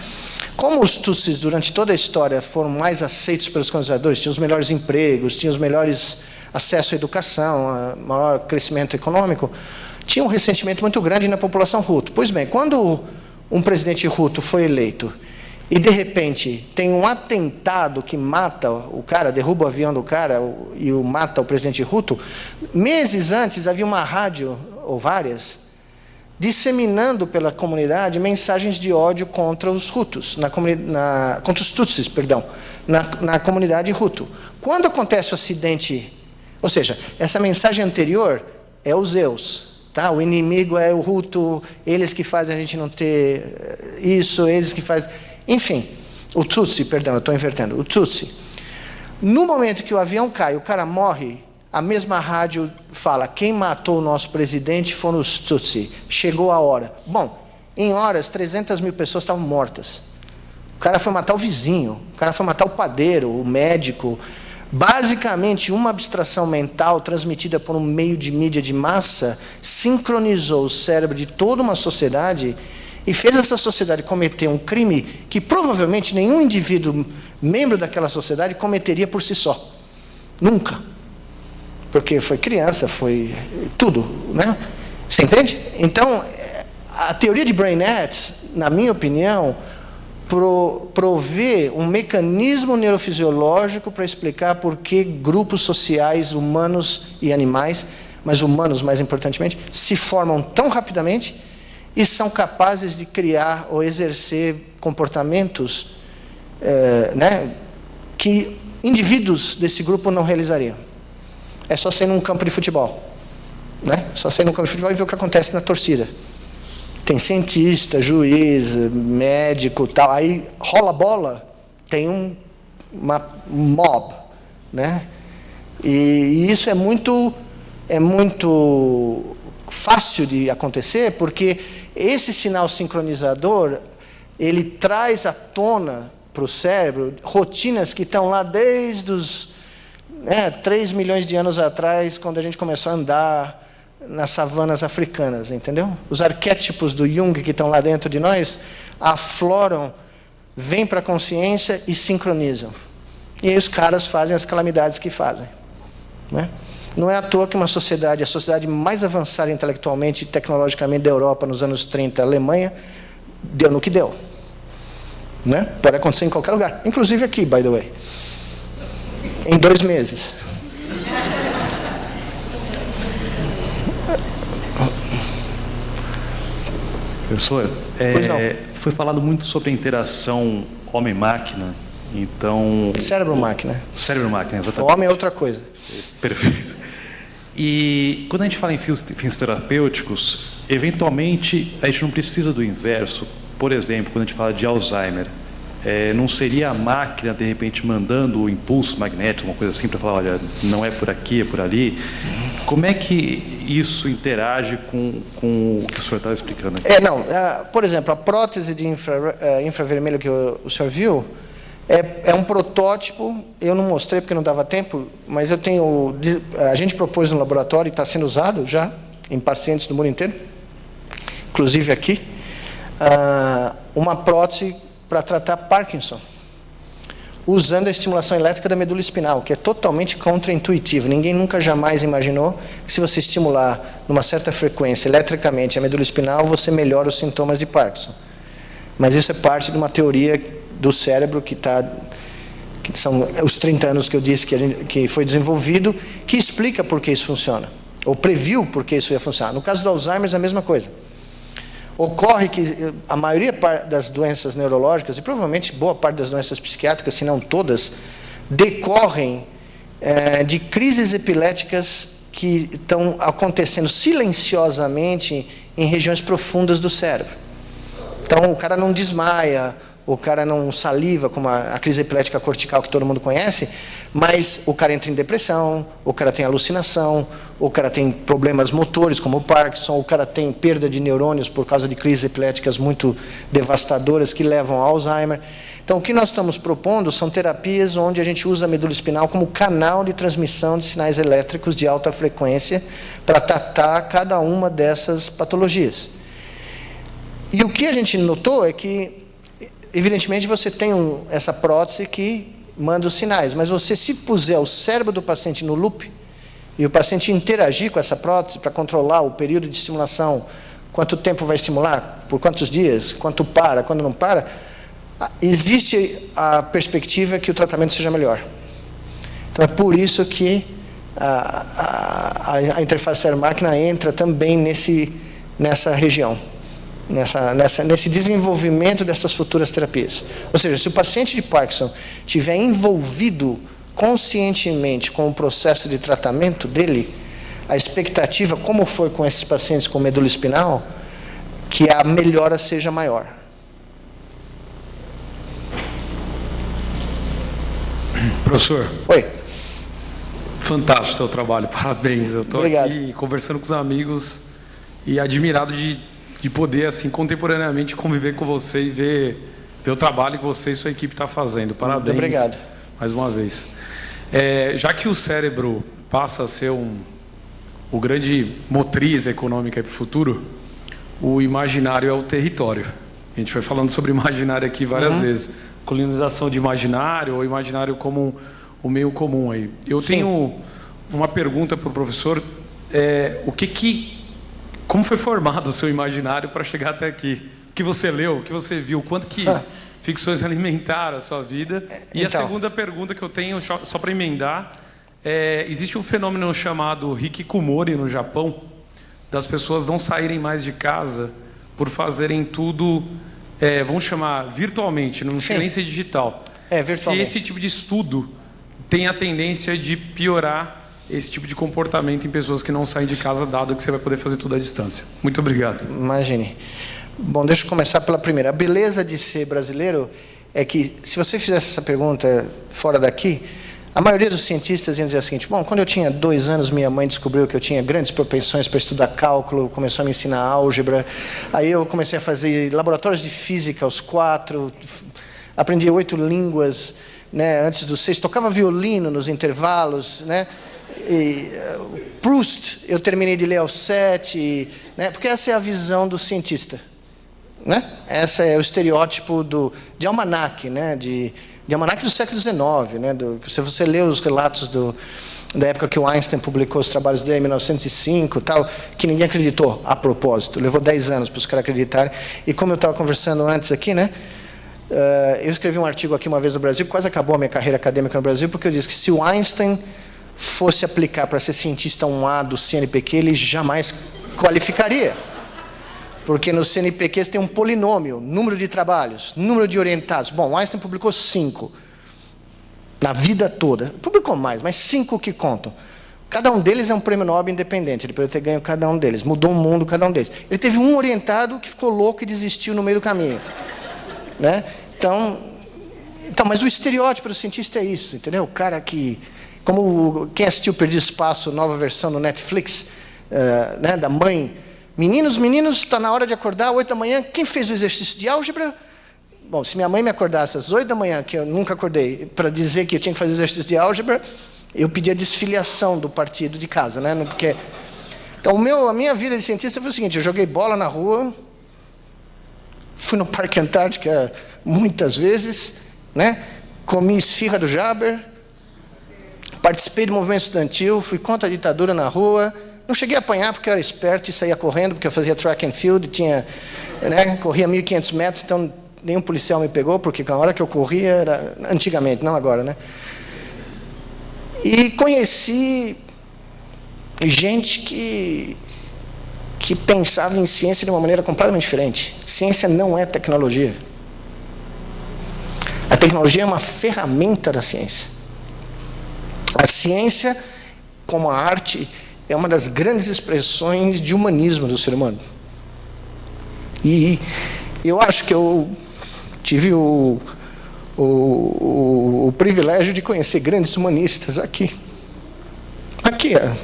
Como os Tutsis, durante toda a história, foram mais aceitos pelos colonizadores, tinham os melhores empregos, tinham os melhores acesso à educação, maior crescimento econômico, tinha um ressentimento muito grande na população Hutu. Pois bem, quando um presidente Hutu foi eleito e, de repente, tem um atentado que mata o cara, derruba o avião do cara e o mata o presidente Hutu, meses antes havia uma rádio, ou várias, disseminando pela comunidade mensagens de ódio contra os Hutus, na, na, contra os Tutsis, perdão, na, na comunidade Hutu. Quando acontece o acidente, ou seja, essa mensagem anterior é os Zeus, tá? O inimigo é o Hutu, eles que fazem a gente não ter eh, isso, eles que fazem, enfim, o Tutsi, perdão, eu estou invertendo, o Tutsi. No momento que o avião cai, o cara morre, a mesma rádio fala: quem matou o nosso presidente foram os Tutsi. Chegou a hora. Bom, em horas, 300 mil pessoas estavam mortas. O cara foi matar o vizinho, o cara foi matar o padeiro, o médico. Basicamente, uma abstração mental transmitida por um meio de mídia de massa sincronizou o cérebro de toda uma sociedade e fez essa sociedade cometer um crime que provavelmente nenhum indivíduo membro daquela sociedade cometeria por si só. Nunca porque foi criança, foi tudo, né? Você entende? Então, a teoria de Brainets, na minha opinião, pro, provê um mecanismo neurofisiológico para explicar por que grupos sociais, humanos e animais, mas humanos mais importantemente, se formam tão rapidamente e são capazes de criar ou exercer comportamentos eh, né, que indivíduos desse grupo não realizariam. É só sair num campo de futebol. Né? Só sair num campo de futebol e ver o que acontece na torcida. Tem cientista, juiz, médico, tal. Aí rola a bola, tem um uma mob, né? E, e isso é muito é muito fácil de acontecer porque esse sinal sincronizador ele traz à tona para o cérebro rotinas que estão lá desde os né, 3 milhões de anos atrás, quando a gente começou a andar nas savanas africanas, entendeu? Os arquétipos do Jung que estão lá dentro de nós afloram, vêm para a consciência e sincronizam. E aí os caras fazem as calamidades que fazem. Né? Não é à toa que uma sociedade, a sociedade mais avançada intelectualmente e tecnologicamente da Europa nos anos 30, a Alemanha, deu no que deu. Né? Pode acontecer em qualquer lugar, inclusive aqui, by the way em dois meses. Professor, é, foi falado muito sobre a interação homem-máquina, então... Cérebro-máquina. Cérebro-máquina, exatamente. O homem é outra coisa. Perfeito. E quando a gente fala em fins, fins terapêuticos, eventualmente a gente não precisa do inverso. Por exemplo, quando a gente fala de Alzheimer, é, não seria a máquina, de repente, mandando o impulso magnético, uma coisa assim, para falar, olha, não é por aqui, é por ali. Como é que isso interage com, com o que o senhor estava explicando aqui? É, não. Uh, por exemplo, a prótese de infra, uh, infravermelho que o, o senhor viu é, é, um protótipo. Eu não mostrei porque não dava tempo, mas eu tenho. A gente propôs no laboratório e está sendo usado já em pacientes do mundo inteiro, inclusive aqui, uh, uma prótese para tratar Parkinson usando a estimulação elétrica da medula espinal, que é totalmente contraintuitivo. Ninguém nunca jamais imaginou que se você estimular numa certa frequência eletricamente a medula espinal, você melhora os sintomas de Parkinson. Mas isso é parte de uma teoria do cérebro que está que são os 30 anos que eu disse que, gente, que foi desenvolvido, que explica por que isso funciona, ou previu por que isso ia funcionar. No caso do Alzheimer, é a mesma coisa. Ocorre que eh, a maioria das doenças neurológicas, e provavelmente boa parte das doenças psiquiátricas, se não todas, decorrem é, de crises epiléticas que estão acontecendo silenciosamente em regiões profundas do cérebro. Então, o cara não desmaia, o cara não saliva, como a, a, crise epilética cortical que todo mundo conhece, mas o cara entra em depressão, o cara tem alucinação, o cara tem problemas motores, como o Parkinson, o cara tem perda de neurônios por causa de crises epiléticas muito devastadoras que levam ao Alzheimer. Então, o que nós estamos propondo são terapias onde a gente usa a medula espinal como canal de transmissão de sinais elétricos de alta frequência para tratar cada uma dessas patologias. E o que a gente notou é que evidentemente você tem um, essa prótese que manda os sinais, mas você se puser o cérebro do paciente no loop e o paciente interagir com essa prótese para controlar o período de estimulação, quanto tempo vai estimular, por quantos dias, quanto para, quando não para, existe a perspectiva que o tratamento seja melhor. Então é por isso que a, a, a interface cérebro-máquina entra também nesse, nessa região nessa, nessa, nesse desenvolvimento dessas futuras terapias. Ou seja, se o paciente de Parkinson tiver envolvido conscientemente com o processo de tratamento dele, a expectativa, como foi com esses pacientes com medula espinal, que a melhora seja maior. Professor. Oi. Fantástico o seu trabalho, parabéns. Eu estou aqui conversando com os amigos e admirado de de poder, assim, contemporaneamente conviver com você e ver, ver o trabalho que você e sua equipe está fazendo. Parabéns. Muito obrigado. Mais uma vez. É, já que o cérebro passa a ser um, o grande motriz econômica para o futuro, o imaginário é o território. A gente foi falando sobre imaginário aqui várias uhum. vezes. Colonização de imaginário ou imaginário como o meio comum aí. Eu Sim. tenho uma pergunta para o professor. É, o que, que como foi formado o seu imaginário para chegar até aqui? O que você leu, o que você viu, quanto que ah. ficções alimentaram a sua vida? E então. a segunda pergunta que eu tenho, só para emendar, é, existe um fenômeno chamado hikikomori no Japão, das pessoas não saírem mais de casa por fazerem tudo, é, vamos chamar virtualmente, não chega nem ser digital. É, Se esse tipo de estudo tem a tendência de piorar esse tipo de comportamento em pessoas que não saem de casa, dado que você vai poder fazer tudo à distância. Muito obrigado. Imagine. Bom, deixa eu começar pela primeira. A beleza de ser brasileiro é que, se você fizesse essa pergunta fora daqui, a maioria dos cientistas iam dizer o seguinte: bom, quando eu tinha dois anos, minha mãe descobriu que eu tinha grandes propensões para estudar cálculo, começou a me ensinar álgebra. Aí eu comecei a fazer laboratórios de física aos quatro, aprendi oito línguas né, antes dos seis, tocava violino nos intervalos, né? E, uh, Proust, eu terminei de ler aos sete, né, porque essa é a visão do cientista. Né? Essa é o estereótipo do, de almanac, né, de, de almanac do século XIX. Né, do, se você lê os relatos do, da época que o Einstein publicou os trabalhos dele, em 1905, tal, que ninguém acreditou a propósito. Levou 10 anos para os caras acreditarem. E como eu estava conversando antes aqui, né, uh, eu escrevi um artigo aqui uma vez no Brasil, quase acabou a minha carreira acadêmica no Brasil, porque eu disse que se o Einstein fosse aplicar para ser cientista 1A do CNPq, ele jamais qualificaria. Porque no CNPq tem um polinômio, número de trabalhos, número de orientados. Bom, Einstein publicou cinco na vida toda. Publicou mais, mas cinco que contam. Cada um deles é um prêmio Nobel independente, ele poderia ter ganho cada um deles, mudou o mundo cada um deles. Ele teve um orientado que ficou louco e desistiu no meio do caminho. Né? Então, então, mas o estereótipo do cientista é isso, entendeu? O cara que, como quem assistiu Perdi Espaço, nova versão no Netflix, uh, né, da mãe, meninos, meninos, está na hora de acordar, oito da manhã, quem fez o exercício de álgebra? Bom, se minha mãe me acordasse às oito da manhã, que eu nunca acordei, para dizer que eu tinha que fazer exercício de álgebra, eu pedi a desfiliação do partido de casa, né? Porque então, o meu, a minha vida de cientista foi o seguinte: eu joguei bola na rua, fui no Parque Antártica muitas vezes, né? comi esfirra do Jaber, participei do movimento estudantil, fui contra a ditadura na rua. Não cheguei a apanhar porque eu era esperto e saía correndo, porque eu fazia track and field, tinha, né, corria 1.500 metros, então nenhum policial me pegou, porque a hora que eu corria era antigamente, não agora, né? E conheci gente que, que pensava em ciência de uma maneira completamente diferente. Ciência não é tecnologia. A tecnologia é uma ferramenta da ciência. A ciência, como a arte, é uma das grandes expressões de humanismo do ser humano. E eu acho que eu tive o, o, o, o privilégio de conhecer grandes humanistas aqui. Aqui, é,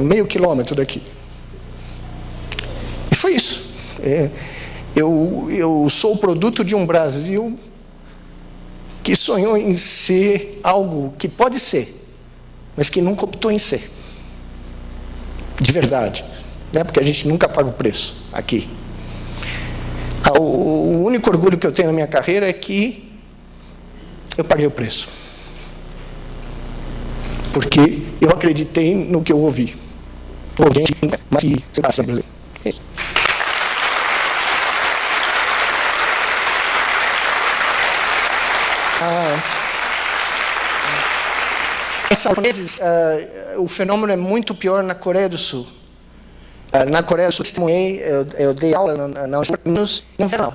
meio quilômetro daqui. E foi isso. É, eu, eu sou produto de um Brasil que sonhou em ser algo que pode ser, mas que nunca optou em ser. De verdade. Né? Porque a gente nunca paga o preço aqui. Ah, o único orgulho que eu tenho na minha carreira é que eu paguei o preço. Porque eu acreditei no que eu ouvi. Ouvi mas que você está brasileiro. Ah, uh, o fenômeno é muito pior na Coreia do Sul. Uh, na Coreia do Sul, eu, eu dei aula na, na, no verão.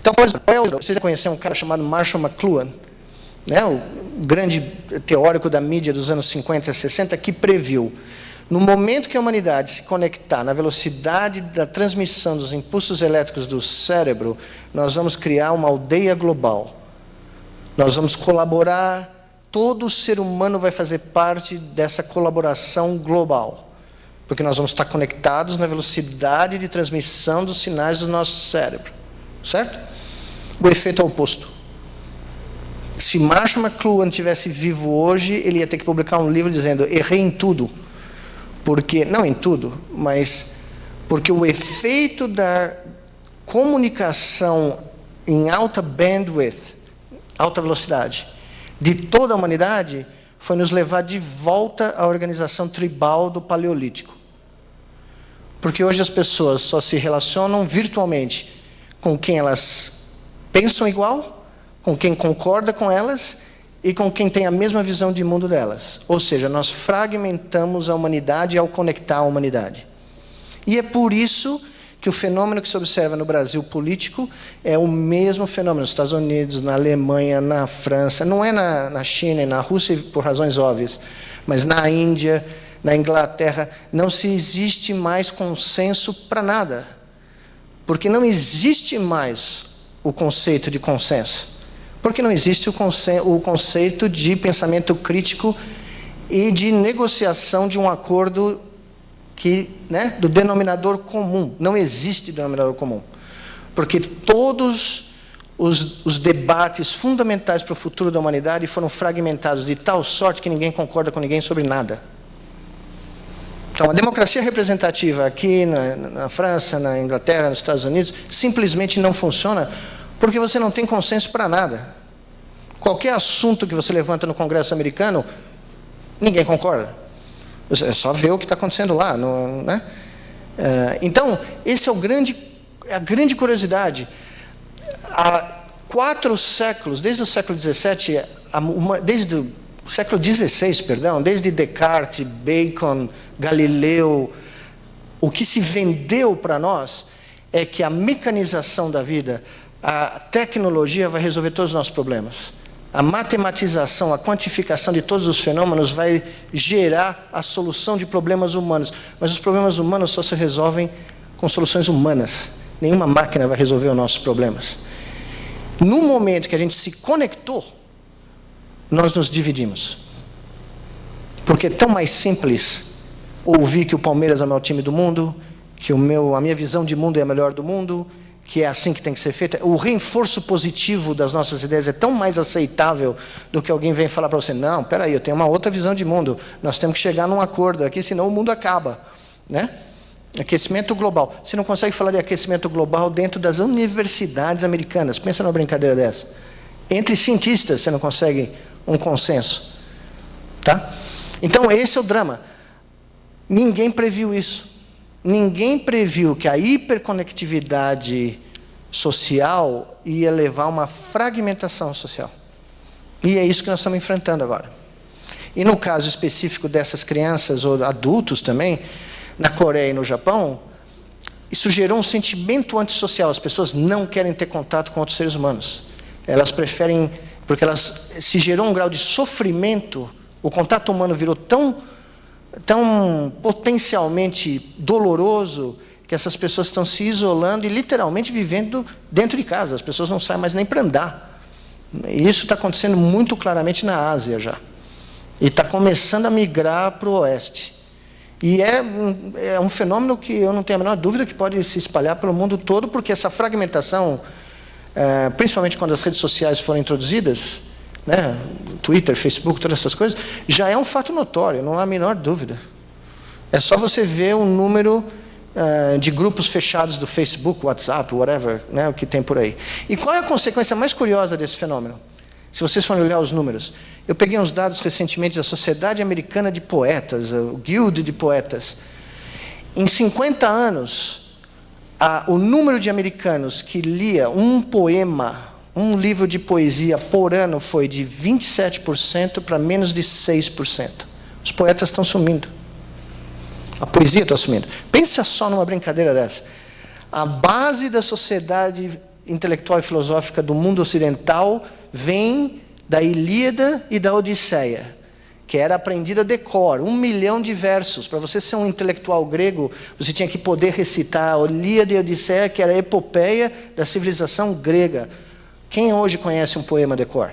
Então, por exemplo, você já conheceu um cara chamado Marshall McLuhan, né, o grande teórico da mídia dos anos 50 e 60, que previu, no momento que a humanidade se conectar na velocidade da transmissão dos impulsos elétricos do cérebro, nós vamos criar uma aldeia global. Nós vamos colaborar, todo ser humano vai fazer parte dessa colaboração global. Porque nós vamos estar conectados na velocidade de transmissão dos sinais do nosso cérebro. Certo? O efeito é oposto. Se Marshall McLuhan tivesse vivo hoje, ele ia ter que publicar um livro dizendo: errei em tudo. Porque, não em tudo, mas porque o efeito da comunicação em alta bandwidth, alta velocidade, de toda a humanidade, foi nos levar de volta à organização tribal do Paleolítico. Porque hoje as pessoas só se relacionam virtualmente com quem elas pensam igual, com quem concorda com elas e com quem tem a mesma visão de mundo delas. Ou seja, nós fragmentamos a humanidade ao conectar a humanidade. E é por isso que o fenômeno que se observa no Brasil político é o mesmo fenômeno nos Estados Unidos, na Alemanha, na França, não é na, na China e na Rússia por razões óbvias, mas na Índia, na Inglaterra, não se existe mais consenso para nada. Porque não existe mais o conceito de consenso? Porque não existe o, conce o conceito de pensamento crítico e de negociação de um acordo que, né, do denominador comum. Não existe denominador comum. Porque todos os, os debates fundamentais para o futuro da humanidade foram fragmentados de tal sorte que ninguém concorda com ninguém sobre nada. Então, a democracia representativa aqui na, na, França, na Inglaterra, nos Estados Unidos, simplesmente não funciona porque você não tem consenso para nada. Qualquer assunto que você levanta no Congresso americano, ninguém concorda. É só ver o que está acontecendo lá. No, né? É, então, esse é o grande, a grande curiosidade. Há quatro séculos, desde o século XVII, desde o século XVI, perdão, desde Descartes, Bacon, Galileu, o que se vendeu para nós é que a mecanização da vida, a tecnologia vai resolver todos os nossos problemas. A matematização, a quantificação de todos os fenômenos vai gerar a solução de problemas humanos. Mas os problemas humanos só se resolvem com soluções humanas. Nenhuma máquina vai resolver os nossos problemas. No momento que a gente se conectou, nós nos dividimos. Porque é tão mais simples ouvir que o Palmeiras é o maior time do mundo, que o meu, a minha visão de mundo é a melhor do mundo, que é assim que tem que ser feito. O reforço positivo das nossas ideias é tão mais aceitável do que alguém vem falar para você: não, peraí, eu tenho uma outra visão de mundo. Nós temos que chegar num acordo aqui, senão o mundo acaba, né? Aquecimento global. Você não consegue falar de aquecimento global dentro das universidades americanas. Pensa numa brincadeira dessa. Entre cientistas você não consegue um consenso, tá? Então esse é o drama. Ninguém previu isso. Ninguém previu que a hiperconectividade social ia levar a uma fragmentação social. E é isso que nós estamos enfrentando agora. E no caso específico dessas crianças ou adultos também, na Coreia e no Japão, isso gerou um sentimento antissocial. As pessoas não querem ter contato com outros seres humanos. Elas preferem, porque elas se gerou um grau de sofrimento, o contato humano virou tão tão potencialmente doloroso que essas pessoas estão se isolando e literalmente vivendo dentro de casa. As pessoas não saem mais nem para andar. Isso está acontecendo muito claramente na Ásia já. E está começando a migrar para o oeste. E é um, é um fenômeno que eu não tenho a menor dúvida que pode se espalhar pelo mundo todo, porque essa fragmentação, é, principalmente quando as redes sociais foram introduzidas, né, Twitter, Facebook, todas essas coisas, já é um fato notório, não há a menor dúvida. É só você ver o número uh, de grupos fechados do Facebook, WhatsApp, whatever, né, o que tem por aí. E qual é a consequência mais curiosa desse fenômeno? Se vocês forem olhar os números, eu peguei uns dados recentemente da Sociedade Americana de Poetas, o Guild de Poetas. Em 50 anos, a, o número de americanos que lia um poema um livro de poesia por ano foi de 27% para menos de 6%. Os poetas estão sumindo. A poesia está sumindo. Pensa só numa brincadeira dessa. A base da sociedade intelectual e filosófica do mundo ocidental vem da Ilíada e da Odisseia, que era aprendida de cor, um milhão de versos. Para você ser um intelectual grego, você tinha que poder recitar a Ilíada e a Odisseia, que era a epopeia da civilização grega. Quem hoje conhece um poema de cor?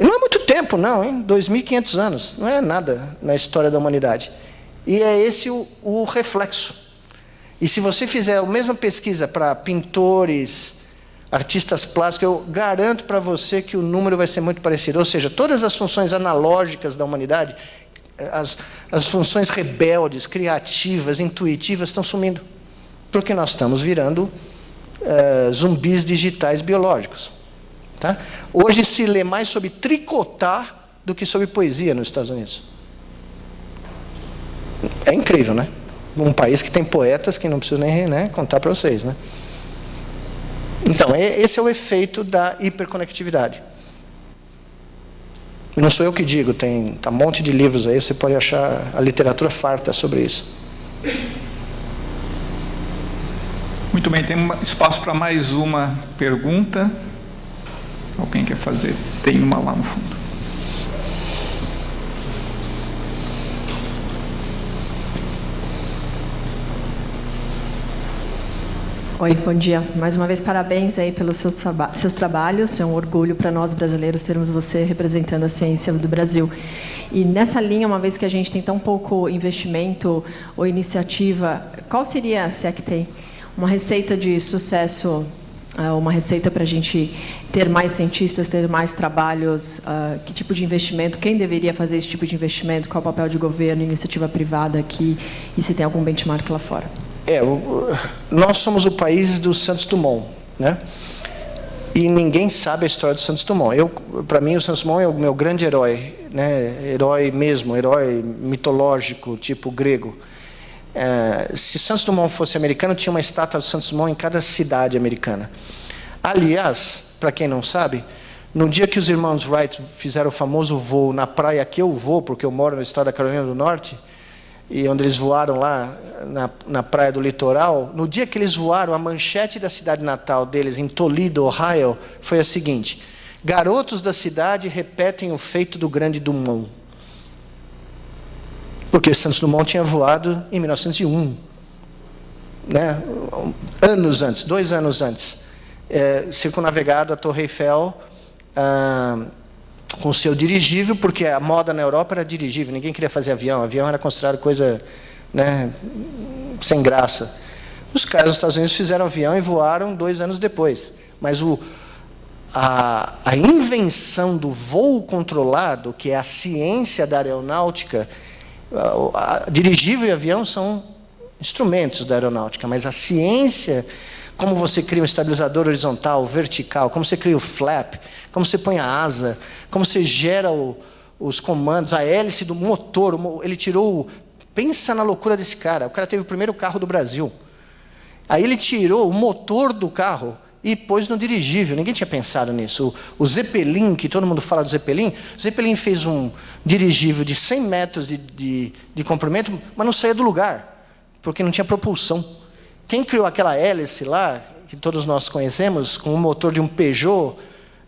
Não é muito tempo, não, hein? 2.500 anos. Não é nada na história da humanidade. E é esse o, o reflexo. E se você fizer a mesma pesquisa para pintores, artistas plásticos, eu garanto para você que o número vai ser muito parecido. Ou seja, todas as funções analógicas da humanidade, as, as funções rebeldes, criativas, intuitivas, estão sumindo. Porque nós estamos virando uh, zumbis digitais biológicos. Tá? Hoje se lê mais sobre tricotar do que sobre poesia nos Estados Unidos. É incrível, né? Um país que tem poetas que não preciso nem né, contar para vocês. Né? Então, esse é o efeito da hiperconectividade. Não sou eu que digo, tem tá um monte de livros aí, você pode achar a literatura farta sobre isso. Muito bem, tem espaço para mais uma pergunta. Alguém quer fazer? Tem uma lá no fundo. Oi, bom dia. Mais uma vez, parabéns aí pelos seus, seus trabalhos. É um orgulho para nós brasileiros termos você representando a ciência do Brasil. E nessa linha, uma vez que a gente tem tão pouco investimento ou iniciativa, qual seria, se é que tem, uma receita de sucesso, uh, uma receita para a gente ter mais cientistas, ter mais trabalhos, uh, que tipo de investimento, quem deveria fazer esse tipo de investimento, qual o papel de governo, iniciativa privada aqui, e se tem algum benchmark lá fora? É, nós somos o país do Santos Dumont, né? E ninguém sabe a história do Santos Dumont. Eu, para mim, o Santos Dumont é o meu grande herói, né? Herói mesmo, herói mitológico, tipo grego. É, se Santos Dumont fosse americano, tinha uma estátua de Santos Dumont em cada cidade americana. Aliás, para quem não sabe, no dia que os irmãos Wright fizeram o famoso voo na praia que eu vou, porque eu moro no estado da Carolina do Norte, e onde eles voaram lá na, na praia do litoral, no dia que eles voaram, a manchete da cidade natal deles, em Toledo, Ohio, foi a seguinte: Garotos da cidade repetem o feito do grande Dumont. Porque Santos Dumont tinha voado em 1901. Né? Anos antes, dois anos antes. É, circunavegado a Torre Eiffel ah, com seu dirigível, porque a moda na Europa era dirigível, ninguém queria fazer avião. Avião era considerado coisa né, sem graça. Os caras dos Estados Unidos fizeram avião e voaram dois anos depois. Mas o, a, a invenção do voo controlado, que é a ciência da aeronáutica, dirigível e avião são instrumentos da aeronáutica, mas a ciência, como você cria um estabilizador horizontal, vertical, como você cria o flap, como você põe a asa, como você gera o, os comandos, a hélice do motor, ele tirou. Pensa na loucura desse cara. O cara teve o primeiro carro do Brasil. Aí ele tirou o motor do carro e pôs no dirigível. Ninguém tinha pensado nisso. O, o Zeppelin, que todo mundo fala do Zeppelin, o Zeppelin fez um dirigível de 100 metros de, de, de comprimento, mas não saía do lugar, porque não tinha propulsão. Quem criou aquela hélice lá, que todos nós conhecemos, com o motor de um Peugeot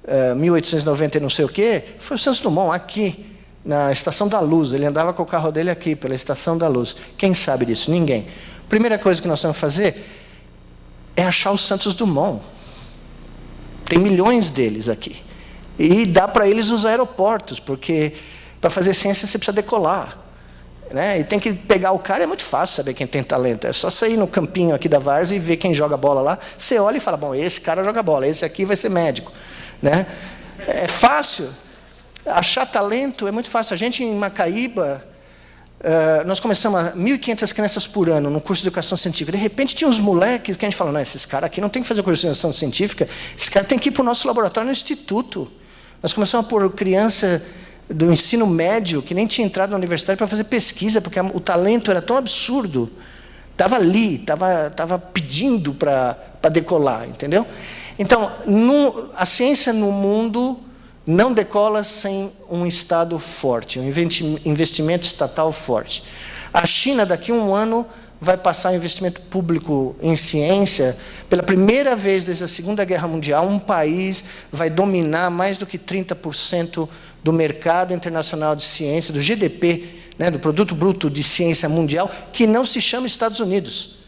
uh, 1890 e não sei o quê, foi o Santos Dumont, aqui, na Estação da Luz. Ele andava com o carro dele aqui, pela Estação da Luz. Quem sabe disso? Ninguém. Primeira coisa que nós vamos fazer é achar o Santos Dumont. Tem milhões deles aqui. E dá para eles os aeroportos, porque para fazer ciência você precisa decolar. Né? E tem que pegar o cara, é muito fácil saber quem tem talento. É só sair no campinho aqui da Varsa e ver quem joga bola lá. Você olha e fala: bom, esse cara joga bola, esse aqui vai ser médico. Né? É fácil. Achar talento é muito fácil. A gente em Macaíba, Uh, nós começamos a 1.500 crianças por ano no curso de educação científica. De repente, tinha uns moleques que a gente falou: não, esses caras aqui não tem que fazer curso de educação científica, esses caras têm que ir para o nosso laboratório no instituto. Nós começamos a pôr criança do ensino médio que nem tinha entrado na universidade para fazer pesquisa, porque o talento era tão absurdo. Estava ali, estava tava pedindo para decolar, entendeu? Então, no, a ciência no mundo não decola sem um Estado forte, um investimento estatal forte. A China, daqui a um ano, vai passar investimento público em ciência. Pela primeira vez desde a Segunda Guerra Mundial, um país vai dominar mais do que 30% do mercado internacional de ciência, do GDP, né, do Produto Bruto de Ciência Mundial, que não se chama Estados Unidos,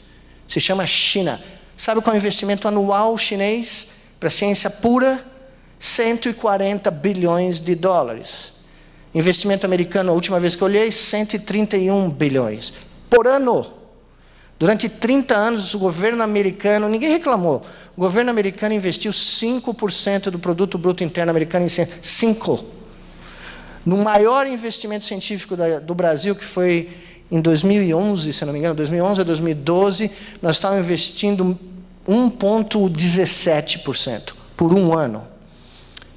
se chama China. Sabe qual é o investimento anual chinês para ciência pura? 140 bilhões de dólares. Investimento americano, a última vez que eu olhei, 131 bilhões por ano. Durante 30 anos, o governo americano, ninguém reclamou, o governo americano investiu 5% do produto bruto interno americano em ciência. 5%. No maior investimento científico do Brasil, que foi em 2011, se não me engano, 2011 a 2012, nós estávamos investindo 1,17% por um ano.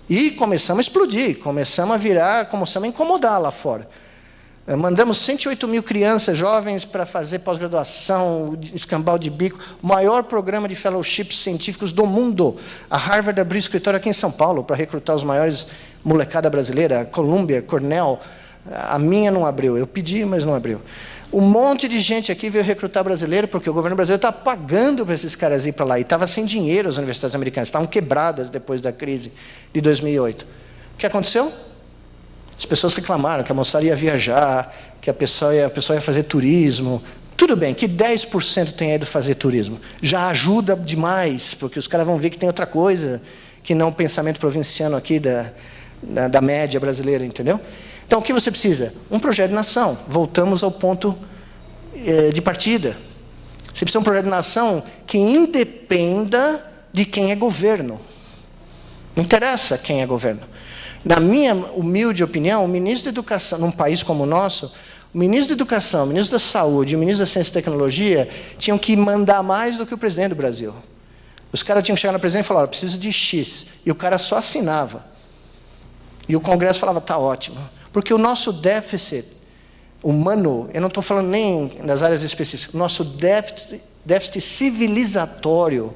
E começamos a explodir, começamos a virar, começamos a incomodar lá fora. Eh, mandamos 108 mil crianças jovens para fazer pós-graduação, escambau de bico, o maior programa de fellowships científicos do mundo. A Harvard abriu escritório aqui em São Paulo para recrutar os maiores molecada brasileira, Columbia, Cornell. A minha não abriu, eu pedi, mas não abriu. Um monte de gente aqui veio recrutar brasileiro, porque o governo brasileiro está pagando para esses caras ir para lá. E estava sem dinheiro as universidades americanas, estavam quebradas depois da crise de 2008. O que aconteceu? As pessoas reclamaram que a moçada ia viajar, que a pessoa ia, a pessoa ia fazer turismo. Tudo bem, que 10% tenha ido fazer turismo. Já ajuda demais, porque os caras vão ver que tem outra coisa que não o pensamento provinciano aqui da, da, da média brasileira, entendeu? Então, o que você precisa? Um projeto de nação. Voltamos ao ponto eh, de partida. Você precisa de um projeto de nação que independa de quem é governo. Não interessa quem é governo. Na minha humilde opinião, o ministro da Educação, num país como o nosso, o ministro da Educação, o ministro da Saúde o ministro da Ciência e Tecnologia tinham que mandar mais do que o presidente do Brasil. Os caras tinham que chegar no presidente e falar: preciso de X. E o cara só assinava. E o Congresso falava: está ótimo. Porque o nosso déficit humano, eu não estou falando nem das áreas específicas, o nosso déficit, déficit civilizatório,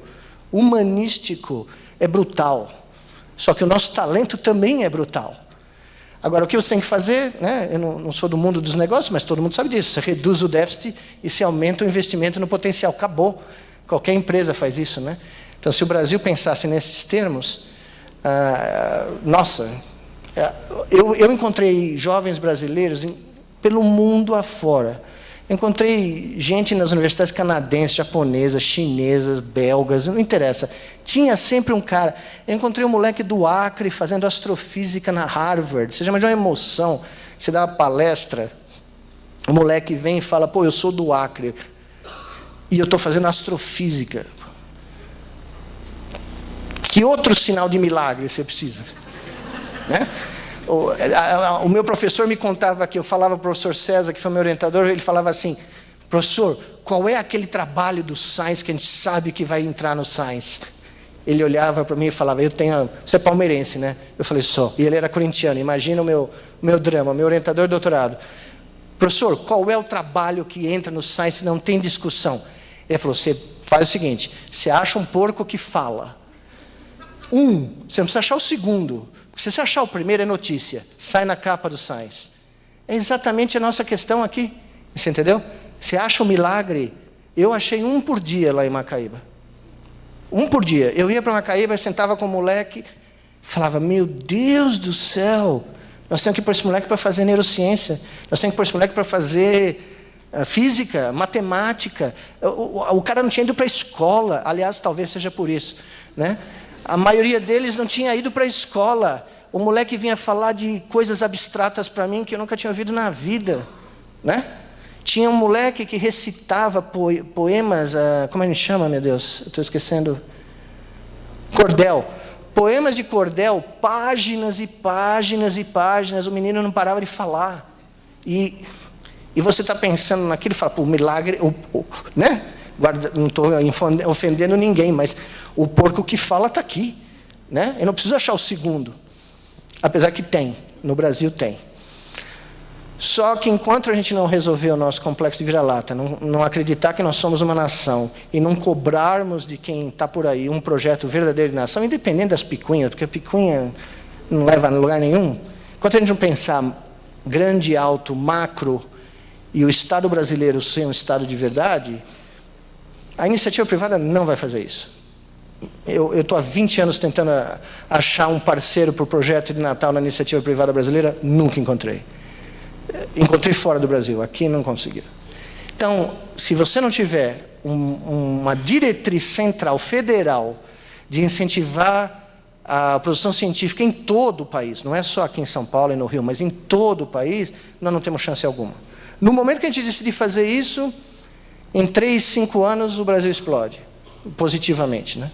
humanístico, é brutal. Só que o nosso talento também é brutal. Agora, o que você tem que fazer, né? eu não, não, sou do mundo dos negócios, mas todo mundo sabe disso, você reduz o déficit e se aumenta o investimento no potencial. Acabou. Qualquer empresa faz isso. Né? Então, se o Brasil pensasse nesses termos, Ah, nossa, eu, eu encontrei jovens brasileiros em, pelo mundo afora. Encontrei gente nas universidades canadenses, japonesas, chinesas, belgas, não interessa. Tinha sempre um cara. Eu encontrei um moleque do Acre fazendo astrofísica na Harvard. Você já imaginou uma emoção? Você dá uma palestra, o moleque vem e fala: pô, eu sou do Acre e eu estou fazendo astrofísica. Que outro sinal de milagre você precisa? Né? O, a, a, o, meu professor me contava que eu falava para o professor César, que foi meu orientador, ele falava assim: professor, qual é aquele trabalho do Science que a gente sabe que vai entrar no Science? Ele olhava para mim e falava: Eu tenho. Você é palmeirense, né? Eu falei: Sou. E ele era corintiano. Imagina o meu, meu drama, meu orientador de doutorado. Professor, qual é o trabalho que entra no e não tem discussão? Ele falou: Você faz o seguinte: você acha um porco que fala. Um, você não precisa achar o segundo. Se você achar o primeiro, é notícia. Sai na capa do Science. É exatamente a nossa questão aqui. Você entendeu? Você acha um milagre? Eu achei um por dia lá em Macaíba. Um por dia. Eu ia para Macaíba, sentava com o moleque, falava: Meu Deus do céu, nós temos que ir para esse moleque para fazer neurociência, nós temos que ir esse moleque para fazer uh, física, matemática. O, o, o, cara não tinha ido para a escola, aliás, talvez seja por isso. Né? A maioria deles não tinha ido para a escola. O moleque vinha falar de coisas abstratas para mim que eu nunca tinha ouvido na vida, né? Tinha um moleque que recitava poemas, uh, como a gente chama, meu Deus? Estou esquecendo. Cordel. Poemas de cordel, páginas e páginas e páginas. O menino não parava de falar. E, e você está pensando naquilo e fala, pô, milagre, o, o, né? Guarda, não estou ofendendo ninguém, mas o porco que fala está aqui. Né? Eu não preciso achar o segundo. Apesar que tem, no Brasil tem. Só que enquanto a gente não resolver o nosso complexo de vira-lata, não, não, acreditar que nós somos uma nação e não cobrarmos de quem está por aí um projeto verdadeiro de nação, independente das picuinhas, porque a picuinha não leva a lugar nenhum, enquanto a gente não pensar grande, alto, macro, e o Estado brasileiro ser um Estado de verdade, a iniciativa privada não vai fazer isso. Eu estou há 20 anos tentando achar um parceiro para o projeto de Natal na iniciativa privada brasileira, nunca encontrei. Encontrei fora do Brasil, aqui não consegui. Então, se você não tiver um, uma diretriz central, federal, de incentivar a produção científica em todo o país, não é só aqui em São Paulo e no Rio, mas em todo o país, nós não temos chance alguma. No momento que a gente decidir fazer isso, em três, cinco anos o Brasil explode, positivamente, né?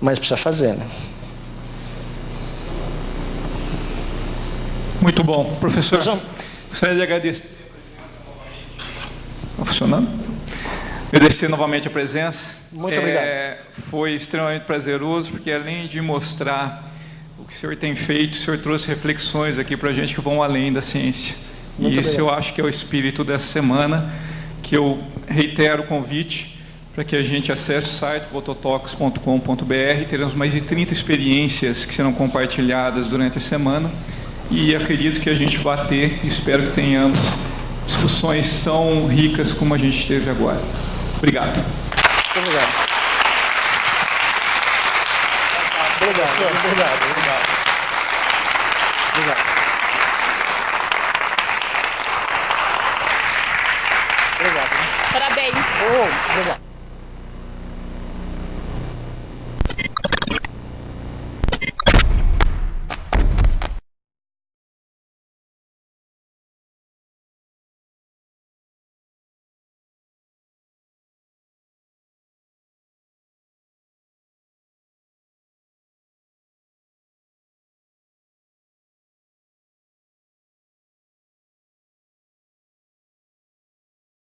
Mas precisa fazer, né? Muito bom. Professor, gostaria de agradecer. Está funcionando? Agradecer novamente a presença. Muito obrigado. É, foi extremamente prazeroso, porque além de mostrar o que o senhor tem feito, o senhor trouxe reflexões aqui para a gente que vão além da ciência. Muito e isso obrigado. eu acho que é o espírito dessa semana, que eu reitero o convite para que a gente acesse o site vototox.com.br. Teremos mais de 30 experiências que serão compartilhadas durante a semana e acredito que a gente vai ter, espero que tenhamos, discussões tão ricas como a gente teve agora. Obrigado. Muito obrigado. Obrigado, obrigado. 오, 대박.